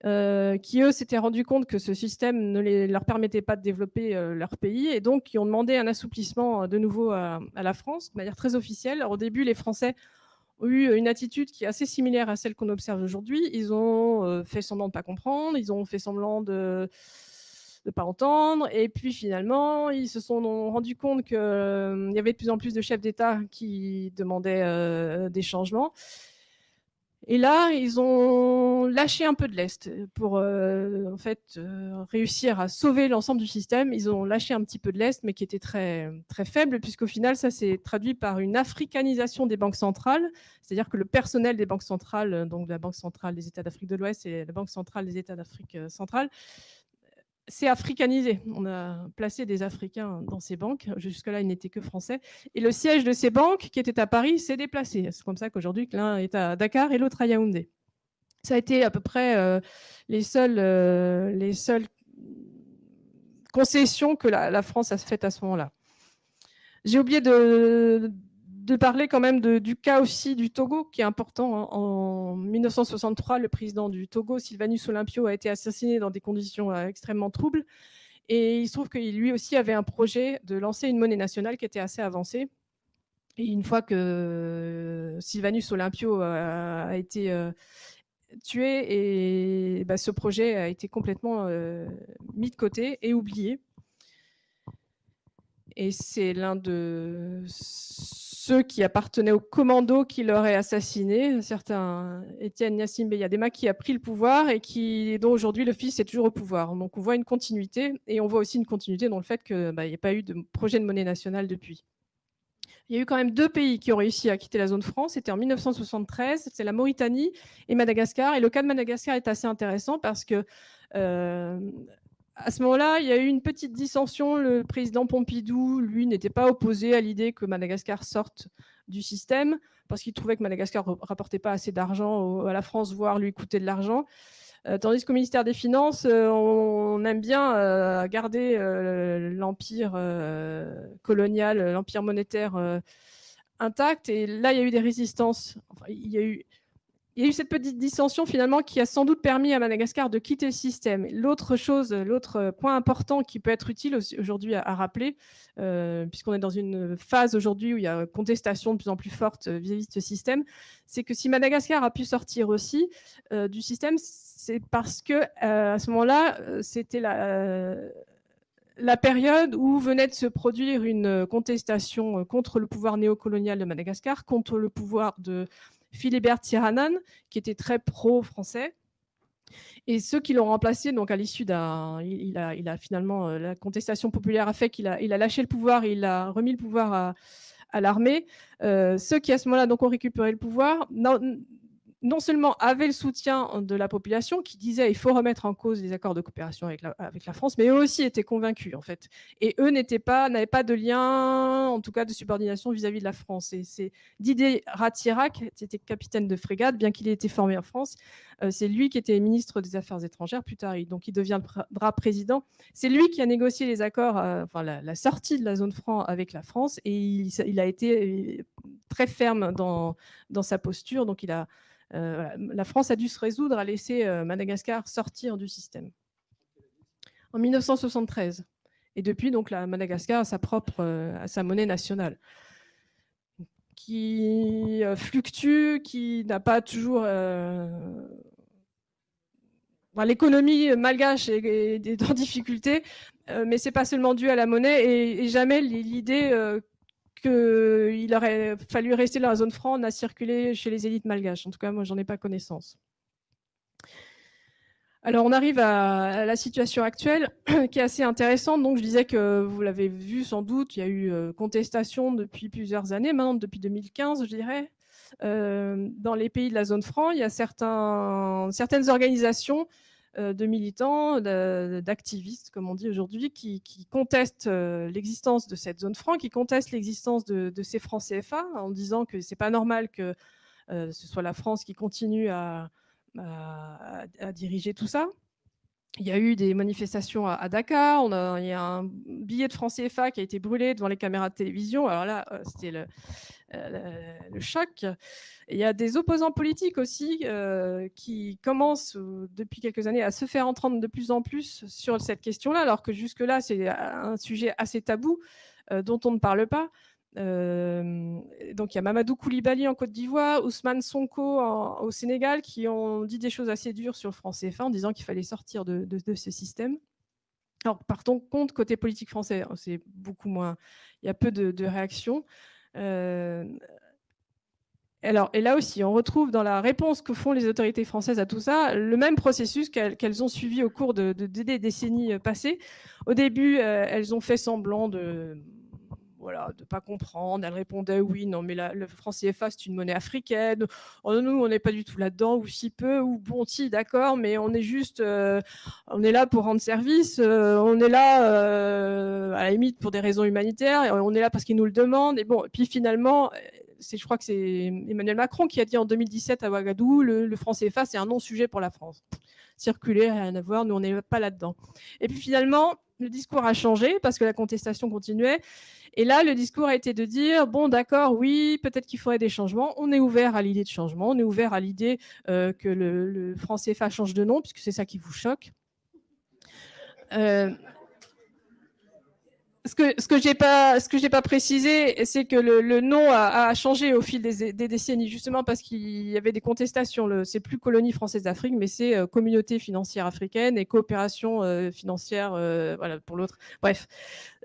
euh, qui, eux, s'étaient rendus compte que ce système ne leur permettait pas de développer leur pays, et donc qui ont demandé un assouplissement de nouveau à, la France, de manière très officielle. Au début, les Français eu une attitude qui est assez similaire à celle qu'on observe aujourd'hui. Ils ont euh, fait semblant de ne pas comprendre, ils ont fait semblant de ne pas entendre, et puis finalement, ils se sont rendus compte qu'il euh, y avait de plus en plus de chefs d'État qui demandaient euh, des changements. Et là, ils ont lâché un peu de l'Est pour euh, en fait, euh, réussir à sauver l'ensemble du système. Ils ont lâché un petit peu de l'Est, mais qui était très, très faible, puisqu'au final, ça s'est traduit par une africanisation des banques centrales. C'est-à-dire que le personnel des banques centrales, donc la Banque centrale des États d'Afrique de l'Ouest et la Banque centrale des États d'Afrique euh, centrale, c'est africanisé. On a placé des Africains dans ces banques. Jusque-là, ils n'étaient que français. Et le siège de ces banques, qui était à Paris, s'est déplacé. C'est comme ça qu'aujourd'hui, l'un est à Dakar et l'autre à Yaoundé. Ça a été à peu près euh, les, seules, euh, les seules concessions que la France a faites à ce moment-là. J'ai oublié de, de parler quand même du cas aussi du Togo, qui est important. En 1963, le président du Togo, Sylvanus Olympio, a été assassiné dans des conditions euh, extrêmement troubles. Et il se trouve qu'il lui aussi avait un projet de lancer une monnaie nationale qui était assez avancée. Et une fois que euh, Sylvanus Olympio a, été euh, tué, et bah, ce projet a été complètement mis de côté et oublié. Et c'est l'un de ceux qui appartenaient au commando qui l'auraient assassiné, un certain Étienne Yassim Beyadema, qui a pris le pouvoir et qui, dont aujourd'hui le fils est toujours au pouvoir. Donc on voit une continuité et on voit aussi une continuité dans le fait qu'il bah, n'y a pas eu de projet de monnaie nationale depuis. Il y a eu quand même deux pays qui ont réussi à quitter la zone franc. C'était en 1973, c'est la Mauritanie et Madagascar. Et le cas de Madagascar est assez intéressant parce que euh, à ce moment-là, il y a eu une petite dissension. Le président Pompidou, lui, n'était pas opposé à l'idée que Madagascar sorte du système parce qu'il trouvait que Madagascar ne rapportait pas assez d'argent à la France, voire lui coûtait de l'argent. Euh, tandis qu'au ministère des Finances, euh, on, aime bien euh, garder l'empire colonial, l'empire monétaire intact. Et là, il y a eu des résistances. il y a eu il y a eu cette petite dissension finalement qui a sans doute permis à Madagascar de quitter le système. L'autre chose, l'autre point important qui peut être utile aujourd'hui à, rappeler, euh, puisqu'on est dans une phase aujourd'hui où il y a contestation de plus en plus forte vis-à-vis de ce système, c'est que si Madagascar a pu sortir aussi euh, du système, c'est parce que euh, à ce moment-là, c'était la la période où venait de se produire une contestation contre le pouvoir néocolonial de Madagascar, contre le pouvoir de Philibert Tirhanen, qui était très pro-français. Et ceux qui l'ont remplacé, donc à l'issue d'un, il, a, il a finalement, la contestation populaire a fait qu'il a, il a lâché le pouvoir, il a remis le pouvoir à, l'armée. ceux qui à ce moment-là donc ont récupéré le pouvoir non seulement avait le soutien de la population qui disait il faut remettre en cause les accords de coopération avec la, France, mais eux aussi étaient convaincus en fait. Et eux n'étaient pas, n'avaient pas de lien, en tout cas de subordination vis-à-vis de la France. Et c'est Didier Ratirac, qui était capitaine de frégate, bien qu'il ait été formé en France, euh, c'est lui qui était ministre des Affaires étrangères plus tard, donc il deviendra président. C'est lui qui a négocié les accords, euh, enfin la, sortie de la zone franc avec la France, et il, il a été euh, très ferme dans, dans sa posture. Donc il a euh, la France a dû se résoudre à laisser euh, Madagascar sortir du système. En 1973. Et depuis, donc, la Madagascar a sa propre, euh, monnaie nationale qui fluctue, qui n'a pas toujours... L'économie malgache est, en difficulté, mais ce n'est pas seulement dû à la monnaie et jamais l'idée qu'il aurait fallu rester dans la zone franc n'a circulé chez les élites malgaches. En tout cas, moi, j'en ai pas connaissance. Alors, on arrive à, la situation actuelle qui est assez intéressante. Donc, je disais que vous l'avez vu sans doute, il y a eu euh, contestation depuis plusieurs années, maintenant depuis 2015, je dirais. Euh, dans les pays de la zone franc, il y a certains, certaines organisations de militants, d'activistes, comme on dit aujourd'hui, qui, contestent euh, l'existence de cette zone franc, qui contestent l'existence de, ces francs CFA, en disant que c'est pas normal que euh, ce soit la France qui continue à, diriger tout ça. Il y a eu des manifestations à, Dakar, il y a un billet de francs CFA qui a été brûlé devant les caméras de télévision. Alors là, c'était le, euh, choc. il y a des opposants politiques aussi euh, qui commencent euh, depuis quelques années à se faire entendre de plus en plus sur cette question-là, alors que jusque-là, c'est un sujet assez tabou dont on ne parle pas. Donc il y a Mamadou Koulibaly en Côte d'Ivoire, Ousmane Sonko au Sénégal qui ont dit des choses assez dures sur le franc CFA en disant qu'il fallait sortir de, ce système. Alors partons compte côté politique français, hein, c'est beaucoup moins, il y a peu de, de réactions. Euh, alors, et là aussi, on retrouve dans la réponse que font les autorités françaises à tout ça le même processus qu'elles ont suivi au cours de, des décennies passées. Au début, euh, elles ont fait semblant de voilà, de pas comprendre. Elle répondait oui, non, mais le franc CFA, c'est une monnaie africaine. Oh, nous, on n'est pas du tout là-dedans, ou si peu, ou bon, si, d'accord, mais on est juste, euh, on est là pour rendre service, euh, on est là, euh, à la limite, pour des raisons humanitaires, on est là parce qu'ils nous le demandent. Et bon, puis finalement, je crois que c'est Emmanuel Macron qui a dit en 2017 à Ouagadougou, le, le franc CFA, c'est un non-sujet pour la France. Circuler, rien à voir, nous, on n'est pas là-dedans. Et puis finalement, le discours a changé parce que la contestation continuait. Et là, le discours a été de dire, bon, d'accord, oui, peut-être qu'il faudrait des changements. On est ouvert à l'idée de changement. On est ouvert à l'idée euh, que le, franc CFA change de nom, puisque c'est ça qui vous choque. Euh, ce que ce que j'ai pas ce que j'ai pas précisé, c'est que le, nom a, changé au fil des, décennies, justement parce qu'il y avait des contestations. C'est plus colonie française d'Afrique, mais c'est euh, communauté financière africaine et coopération euh, financière, euh, voilà pour l'autre. Bref,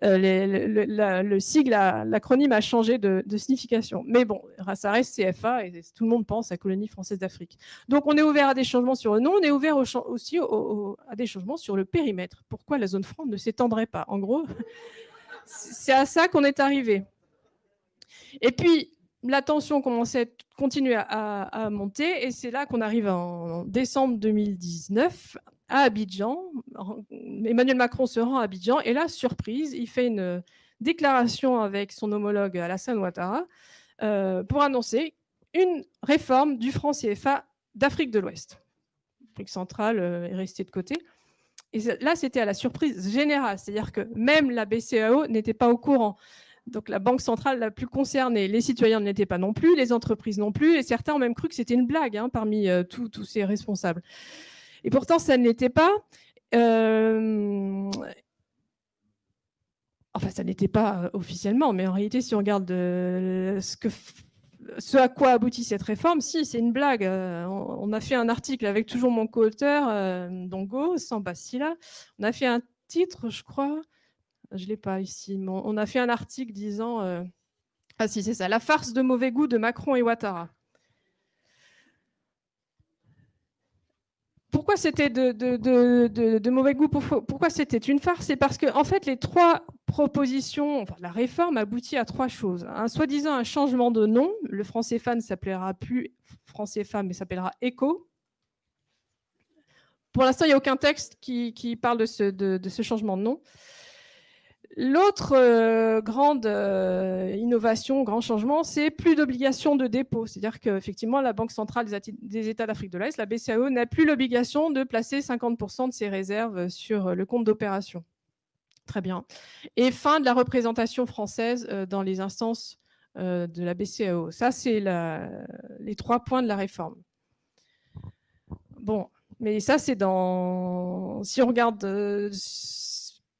le, sigle, l'acronyme a changé de, signification. Mais bon, ça CFA et tout le monde pense à colonie française d'Afrique. Donc on est ouvert à des changements sur le nom, on est ouvert aussi à des changements sur le périmètre. Pourquoi la zone franc ne s'étendrait pas? En gros c'est à ça qu'on est arrivé. Et puis, la tension commençait, continuer à, à monter, et c'est là qu'on arrive en décembre 2019 à Abidjan. Emmanuel Macron se rend à Abidjan, et là, surprise, il fait une déclaration avec son homologue Alassane Ouattara euh, pour annoncer une réforme du franc CFA d'Afrique de l'Ouest. L'Afrique centrale euh, est restée de côté. Et là, c'était à la surprise générale, c'est-à-dire que même la BCAO n'était pas au courant. Donc la banque centrale la plus concernée, les citoyens ne l'étaient pas non plus, les entreprises non plus, et certains ont même cru que c'était une blague hein, parmi euh, tous ces responsables. Et pourtant, ça ne l'était pas. Euh, enfin, ça n'était pas euh, officiellement, mais en réalité, si on regarde ce que ce à quoi aboutit cette réforme, si, c'est une blague. Euh, on a fait un article avec toujours mon co-auteur, euh, Dongo, sans Bastila. On a fait un titre, je crois, je ne l'ai pas ici, on a fait un article disant, euh, ah si, c'est ça, la farce de mauvais goût de Macron et Ouattara. pourquoi c'était de, mauvais goût Pourquoi c'était une farce? C'est parce que, en fait, les trois propositions, la réforme aboutit à trois choses. Un soi-disant un changement de nom. Le franc CFA ne s'appellera plus franc CFA, mais s'appellera ECO. Pour l'instant, il n'y a aucun texte qui, parle de ce, changement de nom. L'autre euh, grande euh, innovation, grand changement, c'est plus d'obligation de dépôt. C'est-à-dire qu'effectivement, la Banque centrale des, États d'Afrique de l'Est, la BCAO, n'a plus l'obligation de placer 50% de ses réserves sur le compte d'opération. Très bien. Et fin de la représentation française euh, dans les instances de la BCAO. Ça, c'est les trois points de la réforme. Bon, mais ça, c'est dans... Si on regarde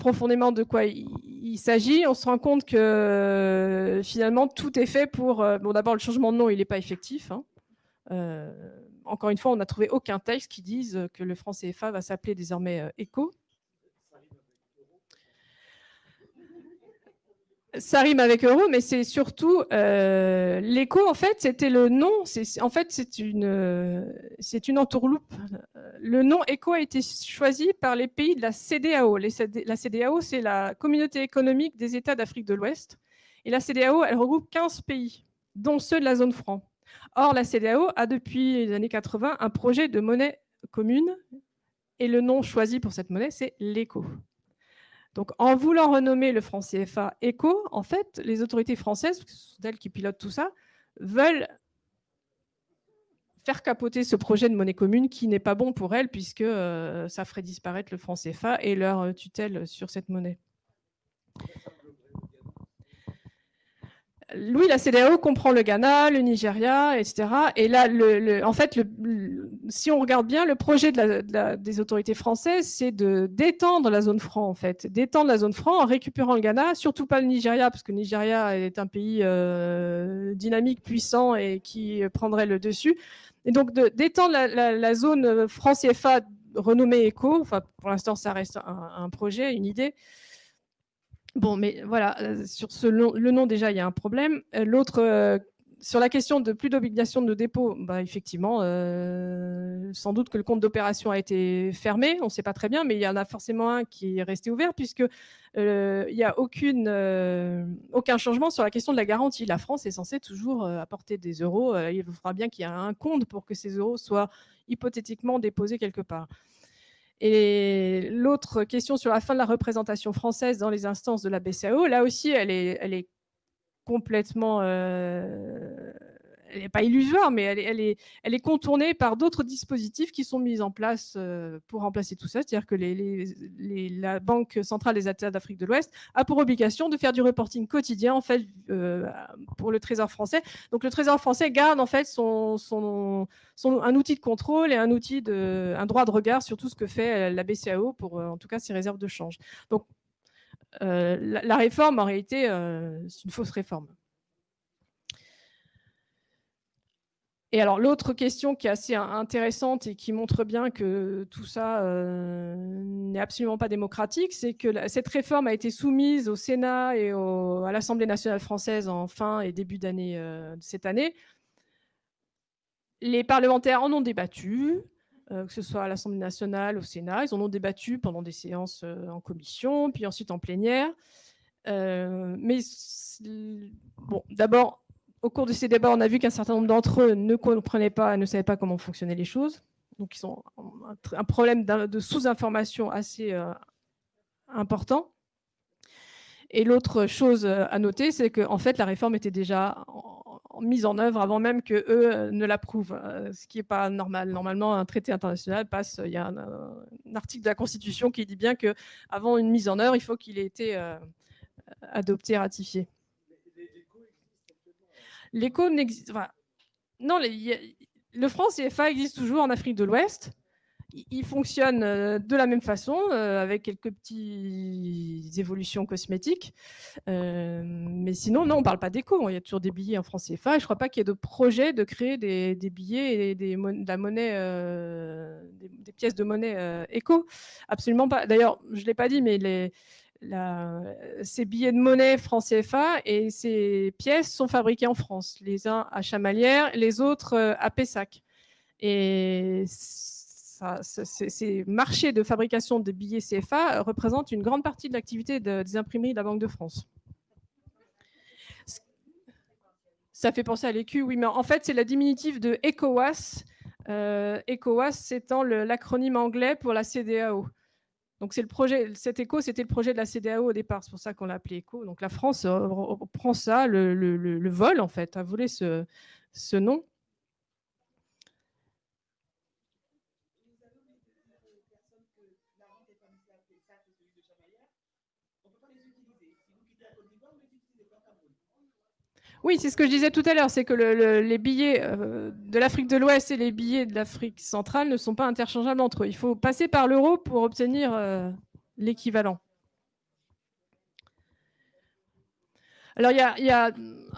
profondément de quoi il, s'agit, on se rend compte que euh, finalement tout est fait pour. Euh, bon, d'abord, le changement de nom, il n'est pas effectif. Hein. Euh, encore une fois, on n'a trouvé aucun texte qui dise que le franc CFA va s'appeler désormais ECO. Ça rime avec euro, mais c'est surtout euh, l'écho. En fait, c'était le nom. en fait, c'est une, c'est une entourloupe. Le nom ECO a été choisi par les pays de la CDAO. la CDAO, c'est la Communauté économique des États d'Afrique de l'Ouest. Et la CDAO, elle regroupe 15 pays, dont ceux de la zone franc. Or, la CDAO a depuis les années 80 un projet de monnaie commune, et le nom choisi pour cette monnaie, c'est l'ECO. Donc, en voulant renommer le franc CFA ECO, en fait, les autorités françaises, ce sont elles qui pilotent tout ça, veulent faire capoter ce projet de monnaie commune qui n'est pas bon pour elles puisque euh, ça ferait disparaître le franc CFA et leur tutelle sur cette monnaie. Oui, la CDAO comprend le Ghana, le Nigeria, etc. Et là, en fait, si on regarde bien, le projet des autorités françaises, c'est de d'étendre la zone franc, en fait, d'étendre la zone franc en récupérant le Ghana, surtout pas le Nigeria, parce que le Nigeria est un pays euh, dynamique, puissant et qui prendrait le dessus. Et donc d'étendre la, zone franc CFA renommée ECO. Enfin, pour l'instant, ça reste un projet, une idée. Bon, mais voilà, euh, sur ce le nom déjà, il y a un problème. Euh, l'autre, euh, sur la question de plus d'obligation de dépôt, bah, effectivement, sans doute que le compte d'opération a été fermé, on ne sait pas très bien, mais il y en a forcément un qui est resté ouvert puisque il n'y a aucune, aucun changement sur la question de la garantie. La France est censée toujours apporter des euros. il faudra bien qu'il y ait un compte pour que ces euros soient hypothétiquement déposés quelque part. Et l'autre question sur la fin de la représentation française dans les instances de la BCAO, là aussi, elle est, elle est complètement euh, elle n'est pas illusoire, mais elle est, contournée par d'autres dispositifs qui sont mis en place euh, pour remplacer tout ça. C'est-à-dire que la Banque centrale des États d'Afrique de l'Ouest a pour obligation de faire du reporting quotidien en fait, euh, pour le Trésor français. Donc le Trésor français garde en fait son, un outil de contrôle et un, outil un droit de regard sur tout ce que fait la BCAO pour en tout cas ses réserves de change. Donc euh, la, réforme, en réalité, c'est une fausse réforme. Et alors l'autre question qui est assez intéressante et qui montre bien que tout ça euh, n'est absolument pas démocratique, c'est que cette réforme a été soumise au Sénat et à l'Assemblée nationale française en fin et début d'année euh, cette année. Les parlementaires en ont débattu, euh, que ce soit à l'Assemblée nationale, au Sénat. Ils en ont débattu pendant des séances en commission, puis ensuite en plénière. mais bon, d'abord, au cours de ces débats, on a vu qu'un certain nombre d'entre eux ne comprenaient pas, ne savaient pas comment fonctionnaient les choses. Donc, ils ont un problème de sous-information assez euh, important. Et l'autre chose euh, à noter, c'est qu'en fait, la réforme était déjà mise en œuvre avant même qu'eux euh, ne l'approuvent, ce qui n'est pas normal. Normalement, un traité international passe, il y a un, article de la Constitution qui dit bien qu'avant une mise en œuvre, il faut qu'il ait été adopté, ratifié. L'écho n'existe. non, le franc CFA existe toujours en Afrique de l'Ouest. Il fonctionne euh, de la même façon, euh, avec quelques petites évolutions cosmétiques. Euh, mais sinon, non, on ne parle pas d'écho. Il y a toujours des billets en franc CFA. je ne crois pas qu'il y ait de projet de créer des, billets et des, de la monnaie, des, pièces de monnaie éco. Absolument pas. D'ailleurs, je ne l'ai pas dit, mais les, ces billets de monnaie franc CFA et ces pièces sont fabriquées en France, les uns à Chamalières, les autres euh, à Pessac. Et ces marchés de fabrication de billets CFA représentent une grande partie de l'activité des imprimeries de la Banque de France. Ça fait penser à l'écu, oui, mais en fait, c'est la diminutive de ECOWAS. Euh, ECOWAS, c'est l'acronyme anglais pour la CDAO. Donc, c'est le projet, cet ECO, c'était le projet de la CDAO au départ. C'est pour ça qu'on l'a appelé ECO. Donc, la France prend ça, le, vol, en fait, a volé ce, ce nom. Oui, c'est ce que je disais tout à l'heure, c'est que les billets euh, de l'Afrique de l'Ouest et les billets de l'Afrique centrale ne sont pas interchangeables entre eux. Il faut passer par l'euro pour obtenir euh, l'équivalent. Alors, il y, a,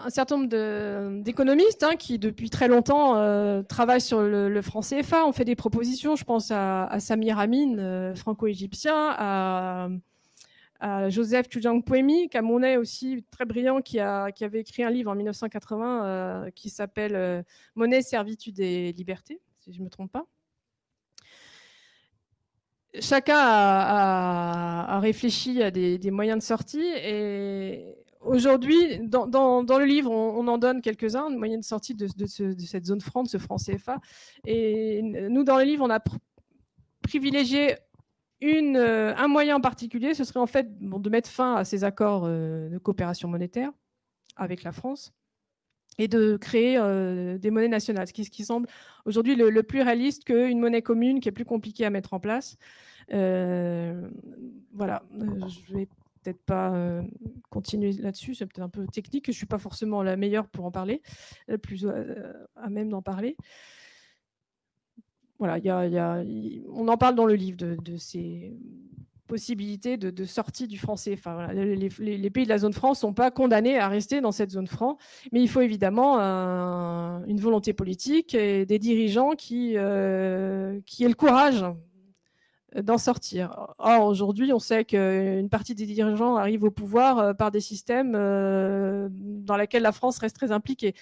un certain nombre d'économistes hein, qui, depuis très longtemps, euh, travaillent sur le, franc CFA. On fait des propositions. Je pense à, Samir Amin, franco-égyptien, à Joseph Chujang Poemi, camerounais aussi très brillant, qui, avait écrit un livre en 1980 euh, qui s'appelle euh, Monnaie, servitude et liberté, si je ne me trompe pas. Chacun a, réfléchi à des, moyens de sortie et aujourd'hui, dans, le livre, on, en donne quelques-uns, de moyens de sortie de, cette zone franc, de ce franc CFA. Et nous, dans le livre, on a privilégié euh, un moyen en particulier, ce serait en fait de mettre fin à ces accords euh, de coopération monétaire avec la France et de créer euh, des monnaies nationales, ce qui, semble aujourd'hui le, plus réaliste qu'une monnaie commune qui est plus compliquée à mettre en place. voilà, je vais peut-être pas continuer là-dessus, c'est peut-être un peu technique, je ne suis pas forcément la meilleure pour en parler, la plus à même d'en parler voilà, on en parle dans le livre de, ces possibilités de, sortie du franc CFA. les, pays de la zone franc ne sont pas condamnés à rester dans cette zone franc, mais il faut évidemment une volonté politique et des dirigeants qui, euh, qui aient le courage d'en sortir. Or, aujourd'hui, on sait qu'une partie des dirigeants arrivent au pouvoir euh, par des systèmes euh, dans lesquels la France reste très impliquée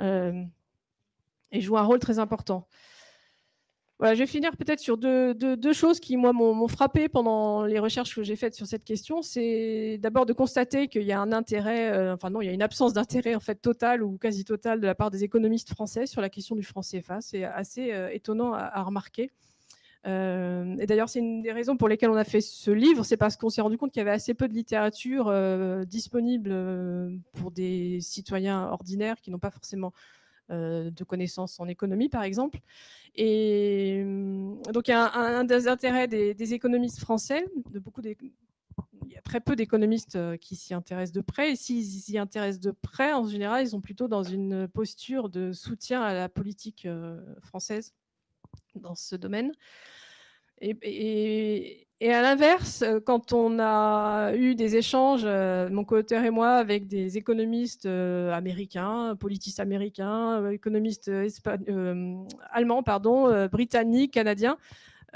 et joue un rôle très important je vais finir peut-être sur deux, choses qui, moi, m'ont frappé pendant les recherches que j'ai faites sur cette question. C'est d'abord de constater qu'il y a un intérêt, euh, enfin non, il y a une absence d'intérêt en fait total ou quasi total de la part des économistes français sur la question du franc CFA. C'est assez euh, étonnant à, remarquer. Euh, et d'ailleurs, c'est une des raisons pour lesquelles on a fait ce livre, c'est parce qu'on s'est rendu compte qu'il y avait assez peu de littérature disponible pour des citoyens ordinaires qui n'ont pas forcément de connaissances en économie, par exemple. Et hum, donc, il y a un, des intérêts des, économistes français, de beaucoup il y a très peu d'économistes euh, qui s'y intéressent de près. Et s'ils s'y intéressent de près, en général, ils sont plutôt dans une posture de soutien à la politique euh, française dans ce domaine. Et, à l'inverse, euh, quand on a eu des échanges, euh, mon co-auteur et moi, avec des économistes euh, américains, politistes américains, économistes allemands, pardon, britanniques, canadiens,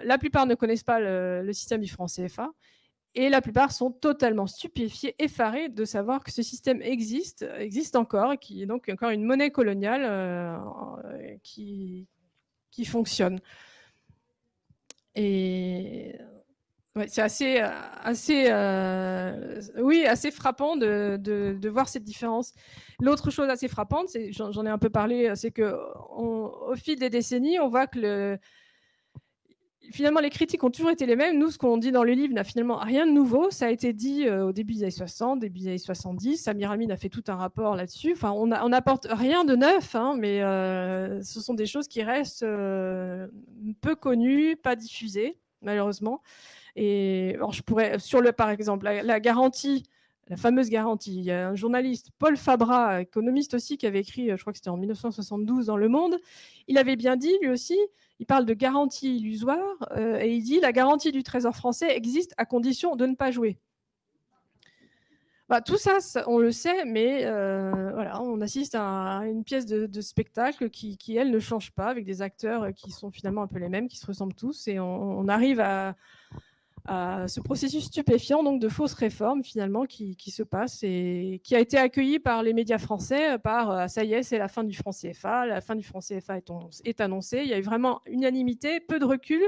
la plupart ne connaissent pas le, système du franc CFA. Et la plupart sont totalement stupéfiés, effarés de savoir que ce système existe, existe encore, et qui est donc encore une monnaie coloniale qui, qui fonctionne. Et c'est assez, assez, euh, oui, assez frappant de, voir cette différence. L'autre chose assez frappante, j'en ai un peu parlé, c'est que au fil des décennies, on voit que le, finalement, les critiques ont toujours été les mêmes. Nous, ce qu'on dit dans le livre n'a finalement rien de nouveau. Ça a été dit euh, au début des années 60, début des années 70. Samir Amin a fait tout un rapport là-dessus. Enfin, on n'apporte rien de neuf, hein, mais euh, ce sont des choses qui restent euh, peu connues, pas diffusées, malheureusement. Et alors, je pourrais, sur le, par exemple, la, garantie, la fameuse garantie. Il y a un journaliste, Paul Fabra, économiste aussi, qui avait écrit, je crois que c'était en 1972 dans Le Monde. Il avait bien dit, lui aussi, il parle de garantie illusoire euh, et il dit la garantie du Trésor français existe à condition de ne pas jouer. Bah, tout ça, on le sait, mais euh, voilà, on assiste à une pièce de, spectacle qui, elle, ne change pas, avec des acteurs qui sont finalement un peu les mêmes, qui se ressemblent tous, et on, arrive à, à ce processus stupéfiant donc de fausses réformes finalement qui, se passe et qui a été accueilli par les médias français par euh, ça y est c'est la fin du franc CFA, la fin du franc CFA est, annoncée. Il y a eu vraiment unanimité, peu de recul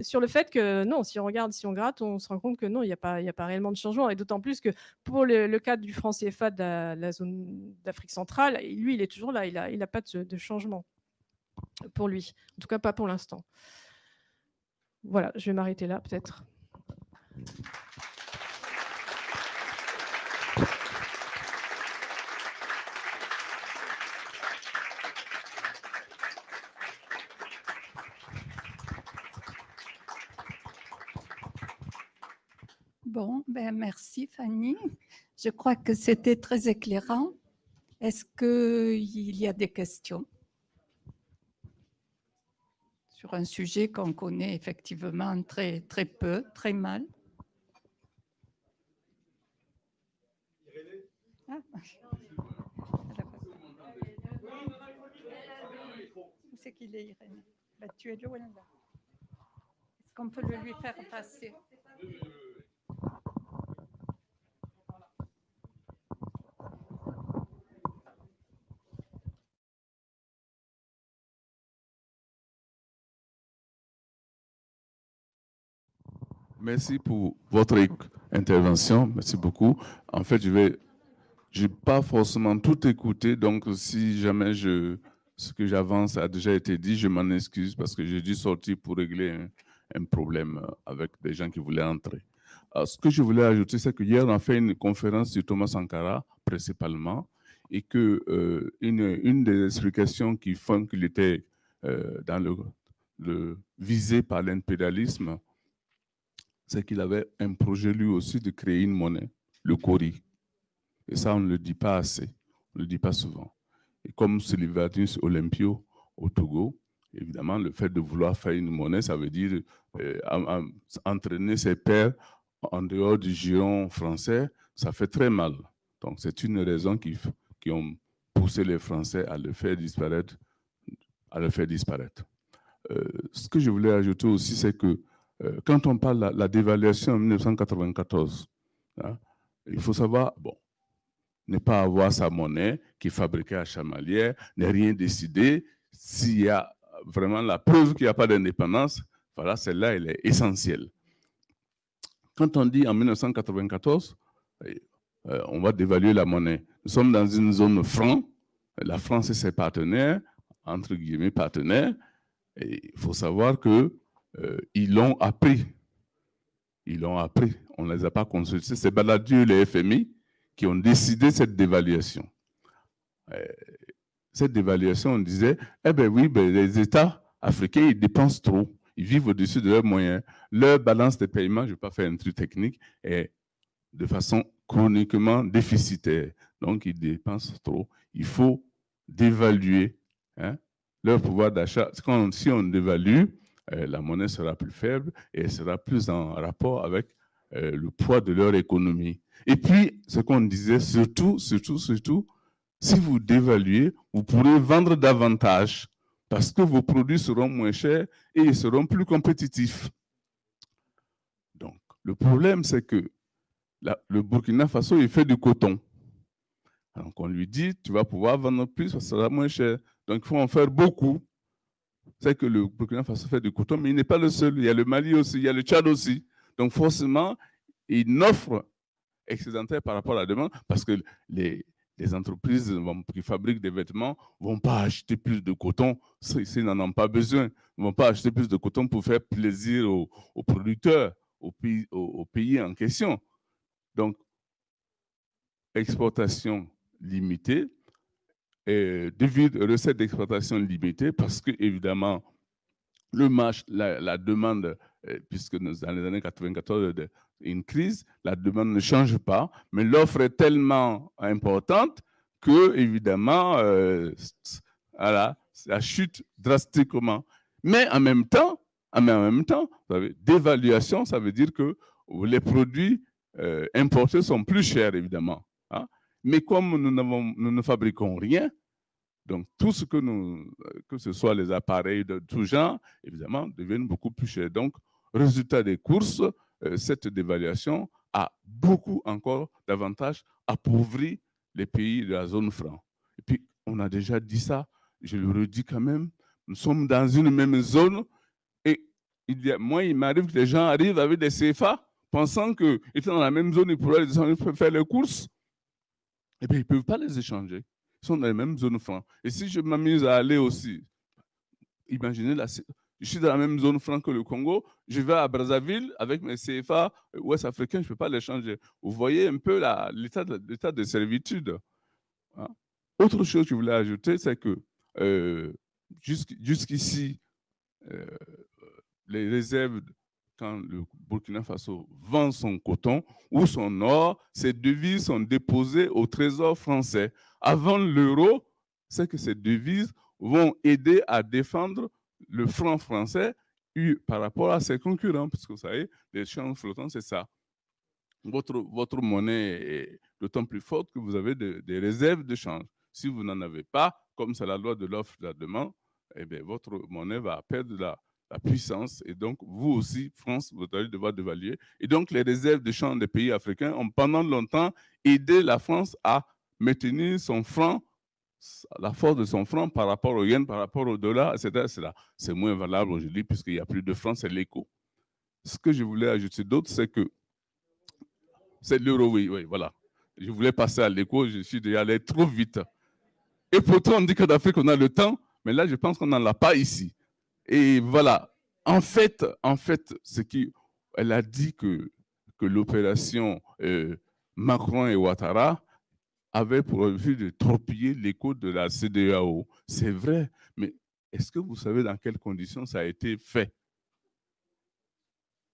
sur le fait que non, si on regarde, si on gratte, on se rend compte que non, il n'y a, pas, a pas réellement de changement. Et d'autant plus que pour le, cadre du franc CFA de la, zone d'Afrique centrale, lui, il est toujours là, il n'a a pas de, changement pour lui. En tout cas, pas pour l'instant. Voilà, je vais m'arrêter là peut-être. Bon, ben merci Fanny. Je crois que c'était très éclairant. Est-ce qu'il y a des questions? Sur un sujet qu'on connaît effectivement très, très peu, très mal Où c'est qu'il est, Irène bah, Tu es là. Est-ce qu'on peut le lui faire passer? Merci pour votre intervention. Merci beaucoup. En fait, je vais je n'ai pas forcément tout écouté, donc si jamais ce que j'avance a déjà été dit, je m'en excuse parce que j'ai dû sortir pour régler un, problème avec des gens qui voulaient entrer. ce que je voulais ajouter, c'est que hier, on a fait une conférence sur Thomas Sankara, principalement, et que euh, une, des explications qui font qu'il était euh, dans le, visé par l'impérialisme, c'est qu'il avait un projet lui aussi de créer une monnaie, le Kori. Et ça, on ne le dit pas assez, on ne le dit pas souvent. Et comme Sylvanus Olympio au Togo, évidemment, le fait de vouloir faire une monnaie, ça veut dire euh, entraîner ses pairs en dehors du giron français, ça fait très mal. Donc, c'est une raison qui, qui ont poussé les Français à le faire disparaître. À le faire disparaître. Euh, ce que je voulais ajouter aussi, c'est que euh, quand on parle de la, la, dévaluation en 1994, hein, il faut savoir, bon, ne pas avoir sa monnaie qui est fabriquée à Chamalières, ne rien décider. S'il y a vraiment la preuve qu'il n'y a pas d'indépendance, voilà, celle-là, elle est essentielle. Quand on dit en 1994, euh, on va dévaluer la monnaie, nous sommes dans une zone franc, la France et ses partenaires, entre guillemets partenaires, il faut savoir qu'ils euh, l'ont appris. Ils l'ont appris. On ne les a pas consultés. C'est Baladieu, les FMI, qui ont décidé cette dévaluation. Euh, cette dévaluation, on disait, eh bien oui, ben, les États africains, ils dépensent trop. Ils vivent au-dessus de leurs moyens. Leur balance de paiement, je ne vais pas faire un truc technique, est de façon chroniquement déficitaire. Donc, ils dépensent trop. Il faut dévaluer hein, leur pouvoir d'achat. Si on dévalue, euh, la monnaie sera plus faible et sera plus en rapport avec euh, le poids de leur économie. Et puis, ce qu'on disait, surtout, surtout, surtout, si vous dévaluez, vous pourrez vendre davantage parce que vos produits seront moins chers et ils seront plus compétitifs. Donc, le problème, c'est que le Burkina Faso, il fait du coton. Donc, on lui dit, tu vas pouvoir vendre plus, ça sera moins cher. Donc, il faut en faire beaucoup. C'est que le Burkina Faso fait du coton, mais il n'est pas le seul. Il y a le Mali aussi, il y a le Tchad aussi. Donc, forcément, il n'offre excédentaire par rapport à la demande parce que les, entreprises qui fabriquent des vêtements ne vont pas acheter plus de coton s'ils n'en ont pas besoin. Ils ne vont pas acheter plus de coton pour faire plaisir aux, producteurs, aux pays, aux, pays, en question. Donc, exportation limitée, et devido recettes d'exportation limitée parce que, évidemment, le marché, la, demande, euh, puisque dans les années 94, une crise, la demande ne change pas, mais l'offre est tellement importante que, évidemment, euh, voilà, ça chute drastiquement. Mais en même temps, en même temps, dévaluation, ça veut dire que les produits euh, importés sont plus chers, évidemment. Hein. Mais comme nous, nous ne fabriquons rien, donc, tout ce que nous, que ce soit les appareils de tout genre, évidemment, deviennent beaucoup plus chers. Donc, résultat des courses, cette dévaluation a beaucoup encore davantage appauvri les pays de la zone franc. Et puis, on a déjà dit ça, je le redis quand même, nous sommes dans une même zone et il moi, il m'arrive que les gens arrivent avec des CFA pensant qu'ils étant dans la même zone, ils pourraient faire les courses. Et eh bien, ils ne peuvent pas les échanger. Ils sont dans les mêmes zones francs. Et si je m'amuse à aller aussi, imaginez, la, je suis dans la même zone franc que le Congo, je vais à Brazzaville avec mes CFA ouest africains, je ne peux pas les changer. Vous voyez un peu l'état de, de, servitude. Hein. Autre chose que je voulais ajouter, c'est que euh, jusqu'ici, euh, les réserves, quand le Burkina Faso vend son coton ou son or, ces devises sont déposées au trésor français. Avant l'euro, c'est que ces devises vont aider à défendre le franc français par rapport à ses concurrents, parce que vous savez, les champs flottants, c'est ça. Votre, votre monnaie est d'autant plus forte que vous avez des réserves de change. Si vous n'en avez pas, comme c'est la loi de l'offre et de la demande, eh bien, votre monnaie va perdre la, la, puissance. Et donc, vous aussi, France, vous allez devoir dévaluer. Et donc, les réserves de change des pays africains ont pendant longtemps aidé la France à maintenir son franc la force de son franc par rapport au yen, par rapport au dollar, etc. C'est moins valable aujourd'hui puisqu'il n'y a plus de francs, c'est l'écho. Ce que je voulais ajouter d'autre, c'est que c'est l'euro, oui, oui, voilà. Je voulais passer à l'écho, je suis déjà allé trop vite. Et pourtant, on dit qu'en Afrique, on a le temps, mais là, je pense qu'on n'en a pas ici. Et voilà. En fait, en fait, ce qui, elle a dit que, que l'opération euh, Macron et Ouattara, avait pour but de torpiller l'écho de la CDAO. C'est vrai, mais est-ce que vous savez dans quelles conditions ça a été fait?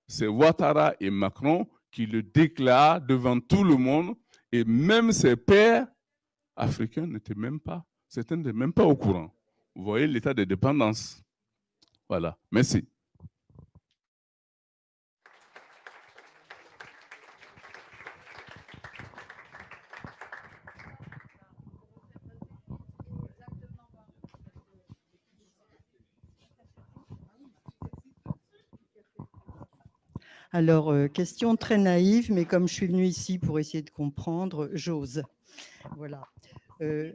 C'est Ouattara et Macron qui le déclarent devant tout le monde et même ses pères africains n'étaient même pas, certains n'étaient même pas au courant. Vous voyez l'état de dépendance. Voilà, merci. Alors, euh, question très naïve, mais comme je suis venue ici pour essayer de comprendre, j'ose. Voilà. Euh,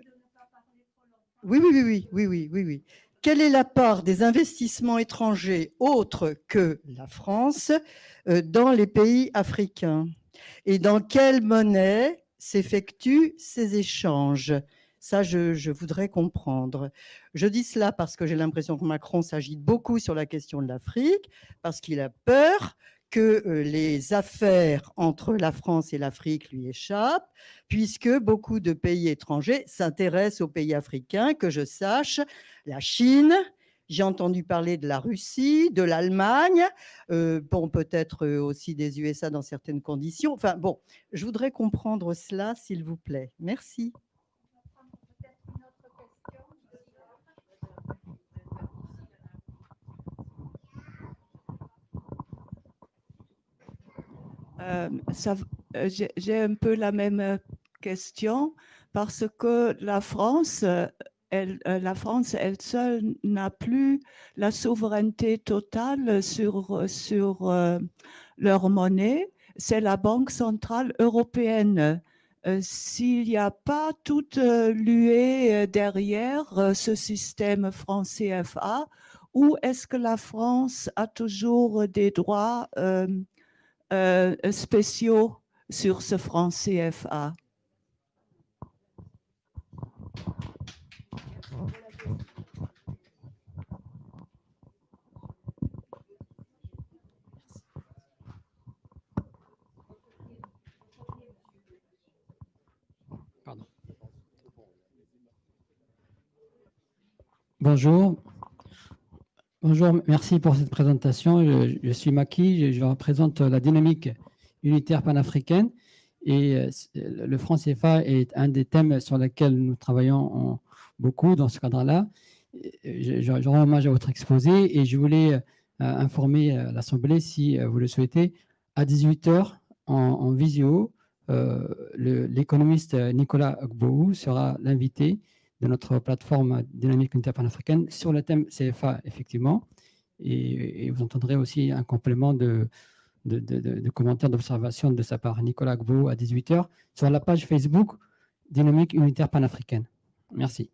oui, oui, oui, oui, oui, oui, oui. Quelle est la part des investissements étrangers autres que la France euh, dans les pays africains? Et dans quelle monnaie s'effectuent ces échanges? Ça, je, je, voudrais comprendre. Je dis cela parce que j'ai l'impression que Macron s'agite beaucoup sur la question de l'Afrique, parce qu'il a peur que euh, les affaires entre la France et l'Afrique lui échappent, puisque beaucoup de pays étrangers s'intéressent aux pays africains, que je sache, la Chine, j'ai entendu parler de la Russie, de l'Allemagne, euh, bon, peut-être euh, aussi des USA dans certaines conditions. Enfin, bon, je voudrais comprendre cela, s'il vous plaît. Merci. J'ai un peu la même euh, question parce que la France, elle, la France, elle seule n'a plus la souveraineté totale sur, sur leur monnaie. C'est la Banque centrale européenne. S'il n'y a pas toute l'UE derrière ce système franc CFA, où est-ce que la France a toujours des droits euh, spéciaux sur ce franc CFA. Bonjour, Bonjour, merci pour cette présentation. Je, suis Maki, je, représente la dynamique unitaire panafricaine et euh, le franc CFA est un des thèmes sur lesquels nous travaillons beaucoup dans ce cadre-là. Je, rends hommage à votre exposé et je voulais euh, informer euh, l'Assemblée, si vous le souhaitez, à 18h en, visio, l'économiste Nicolas Gbou sera l'invité de notre plateforme dynamique unitaire panafricaine sur le thème CFA, effectivement. Et, vous entendrez aussi un complément de, de, commentaires, d'observations de sa part. Nicolas Gbo à 18h sur la page Facebook Dynamique unitaire panafricaine. Merci.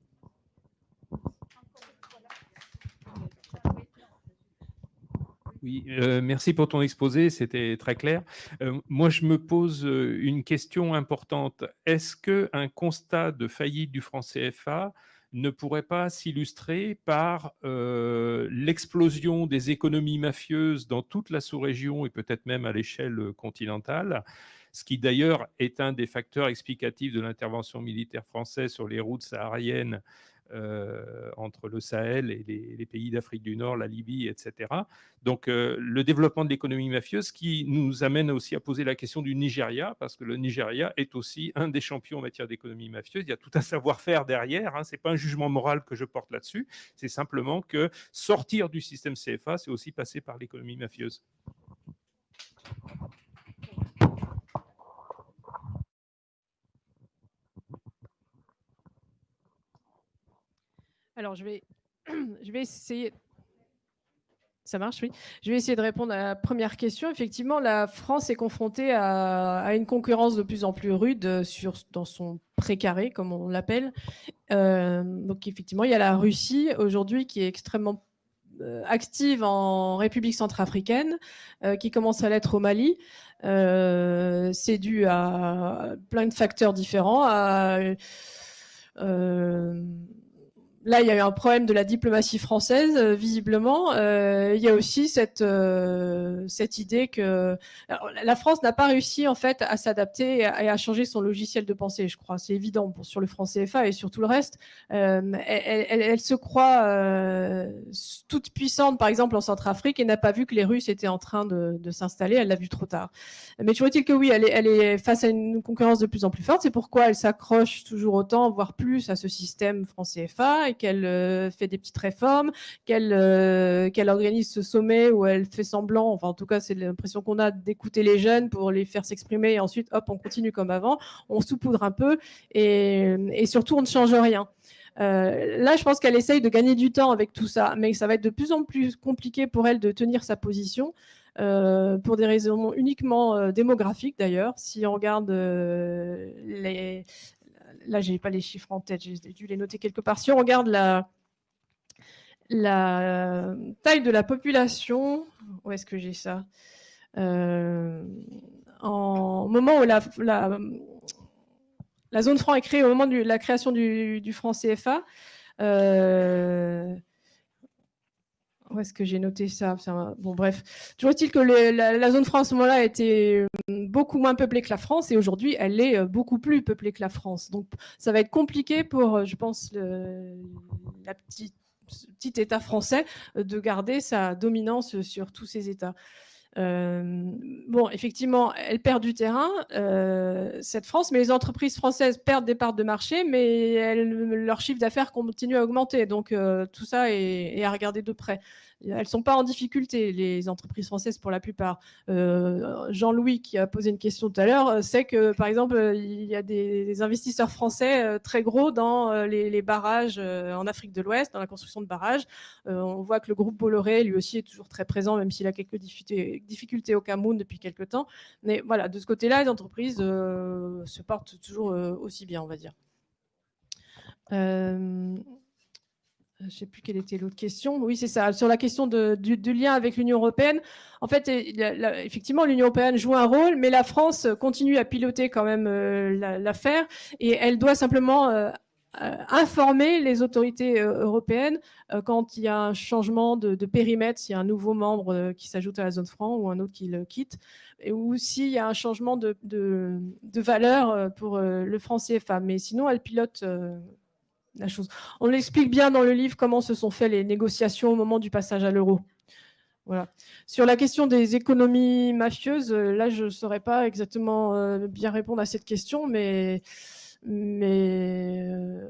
Oui, euh, merci pour ton exposé, c'était très clair. Euh, moi, je me pose euh, une question importante. Est-ce qu'un constat de faillite du franc CFA ne pourrait pas s'illustrer par l'explosion des économies mafieuses dans toute la sous-région et peut-être même à l'échelle continentale? Ce qui d'ailleurs est un des facteurs explicatifs de l'intervention militaire française sur les routes sahariennes entre le Sahel et les, pays d'Afrique du Nord, la Libye, etc. Donc euh, le développement de l'économie mafieuse qui nous amène aussi à poser la question du Nigeria, parce que le Nigeria est aussi un des champions en matière d'économie mafieuse. Il y a tout un savoir-faire derrière, hein. ce n'est pas un jugement moral que je porte là-dessus, c'est simplement que sortir du système CFA, c'est aussi passer par l'économie mafieuse. Alors, je vais, je vais essayer. Ça marche, oui. Je vais essayer de répondre à la première question. Effectivement, la France est confrontée à, une concurrence de plus en plus rude euh, sur, dans son précaré, comme on l'appelle. Euh, donc, effectivement, il y a la Russie aujourd'hui qui est extrêmement euh, active en République centrafricaine, qui commence à l'être au Mali. C'est dû à plein de facteurs différents, là, il y a eu un problème de la diplomatie française, euh, visiblement. Euh, il y a aussi cette, euh, cette idée que la France n'a pas réussi en fait à s'adapter et, à changer son logiciel de pensée, je crois. C'est évident sur le franc CFA et sur tout le reste. Elle, se croit toute puissante, par exemple, en Centrafrique et n'a pas vu que les Russes étaient en train de, s'installer. Elle l'a vu trop tard. Mais toujours est-il que oui, elle est, elle est face à une concurrence de plus en plus forte. C'est pourquoi elle s'accroche toujours autant, voire plus, à ce système franc CFA qu'elle euh, fait des petites réformes, qu'elle euh, qu'elle organise ce sommet où elle fait semblant, enfin en tout cas c'est l'impression qu'on a d'écouter les jeunes pour les faire s'exprimer et ensuite hop on continue comme avant, on saupoudre un peu et, et surtout on ne change rien. Euh, là, je pense qu'elle essaye de gagner du temps avec tout ça, mais ça va être de plus en plus compliqué pour elle de tenir sa position. pour des raisons uniquement démographiques d'ailleurs. Si on regarde les, là, je n'ai pas les chiffres en tête, j'ai dû les noter quelque part. Si on regarde la, la taille de la population, où est-ce que j'ai ça? Euh, En moment où la, zone franc est créée, au moment de la création du, du franc CFA, euh, où est-ce que j'ai noté ça Bon, bref. Toujours est-il que la, zone franc à ce moment-là était euh, beaucoup moins peuplée que la France et aujourd'hui, elle est euh, beaucoup plus peuplée que la France. Donc, ça va être compliqué pour, euh, je pense, le la petit État français de garder sa dominance sur tous ces États. Bon, effectivement, elle perd du terrain, cette France, mais les entreprises françaises perdent des parts de marché, mais leur chiffre d'affaires continue à augmenter. Donc, tout ça est, à regarder de près elles ne sont pas en difficulté, les entreprises françaises pour la plupart. Euh, Jean-Louis, qui a posé une question tout à l'heure, euh, sait que, par exemple, euh, il y a des, investisseurs français très gros dans les, barrages en Afrique de l'Ouest, dans la construction de barrages. on voit que le groupe Bolloré, lui aussi, est toujours très présent, même s'il a quelques difficultés, au Cameroun depuis quelques temps. Mais voilà, de ce côté-là, les entreprises se portent toujours aussi bien, on va dire. Je ne sais plus quelle était l'autre question. Oui, c'est ça. Sur la question du, lien avec l'Union européenne, en fait, effectivement, l'Union européenne joue un rôle, mais la France continue à piloter quand même euh, l'affaire et elle doit simplement euh, informer les autorités européennes quand il y a un changement de, périmètre, s'il y a un nouveau membre qui s'ajoute à la zone franc ou un autre qui le quitte, ou s'il y a un changement de, de valeur pour le franc CFA. Mais sinon, elle pilote On explique bien dans le livre comment se sont faites les négociations au moment du passage à l'euro. Sur la question des économies mafieuses, euh, là, je ne saurais pas exactement euh, bien répondre à cette question, mais, euh,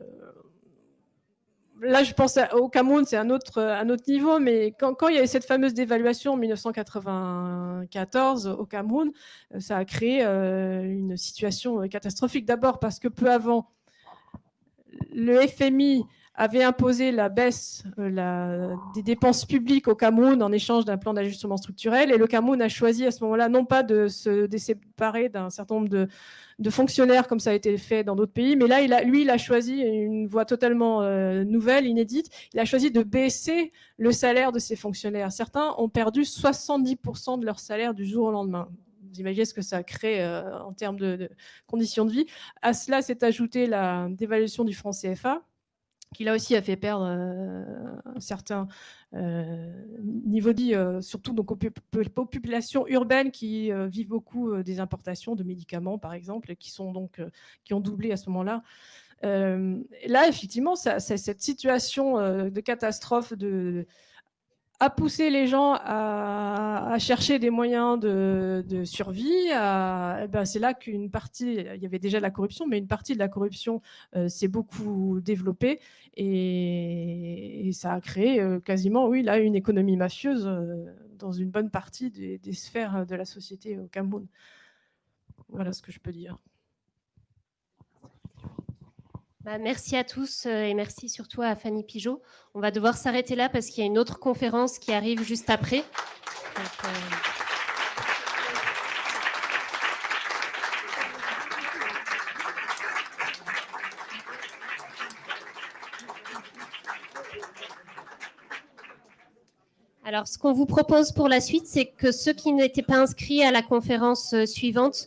là, je pense au Cameroun, c'est un autre, un autre niveau, mais quand, quand, il y avait cette fameuse dévaluation en 1994 au Cameroun, ça a créé une situation catastrophique. D'abord parce que peu avant, le FMI avait imposé la baisse euh, des dépenses publiques au Cameroun en échange d'un plan d'ajustement structurel. Et le Cameroun a choisi à ce moment-là non pas de se séparer d'un certain nombre de, fonctionnaires comme ça a été fait dans d'autres pays, mais là, lui, il a choisi une voie totalement euh, nouvelle, inédite. Il a choisi de baisser le salaire de ses fonctionnaires. Certains ont perdu 70% de leur salaire du jour au lendemain. Imaginez ce que ça crée euh, en termes de, conditions de vie. À cela s'est ajouté la dévaluation du franc CFA qui là aussi a fait perdre euh, un certain euh, niveau de vie, surtout donc, aux populations urbaines qui vivent beaucoup des importations de médicaments, par exemple, qui, sont donc, qui ont doublé à ce moment-là. là, effectivement, cette situation de catastrophe de, a poussé les gens à, chercher des moyens de, survie. Eh ben c'est là qu'une partie, il y avait déjà de la corruption, mais une partie de la corruption euh, s'est beaucoup développée et, ça a créé euh, quasiment, oui, là, une économie mafieuse euh, dans une bonne partie des, sphères de la société au Cameroun. Voilà ce que je peux dire. Bah, merci à tous euh, et merci surtout à Fanny Pigeot. On va devoir s'arrêter là parce qu'il y a une autre conférence qui arrive juste après. Alors, ce qu'on vous propose pour la suite, c'est que ceux qui n'étaient pas inscrits à la conférence euh, suivante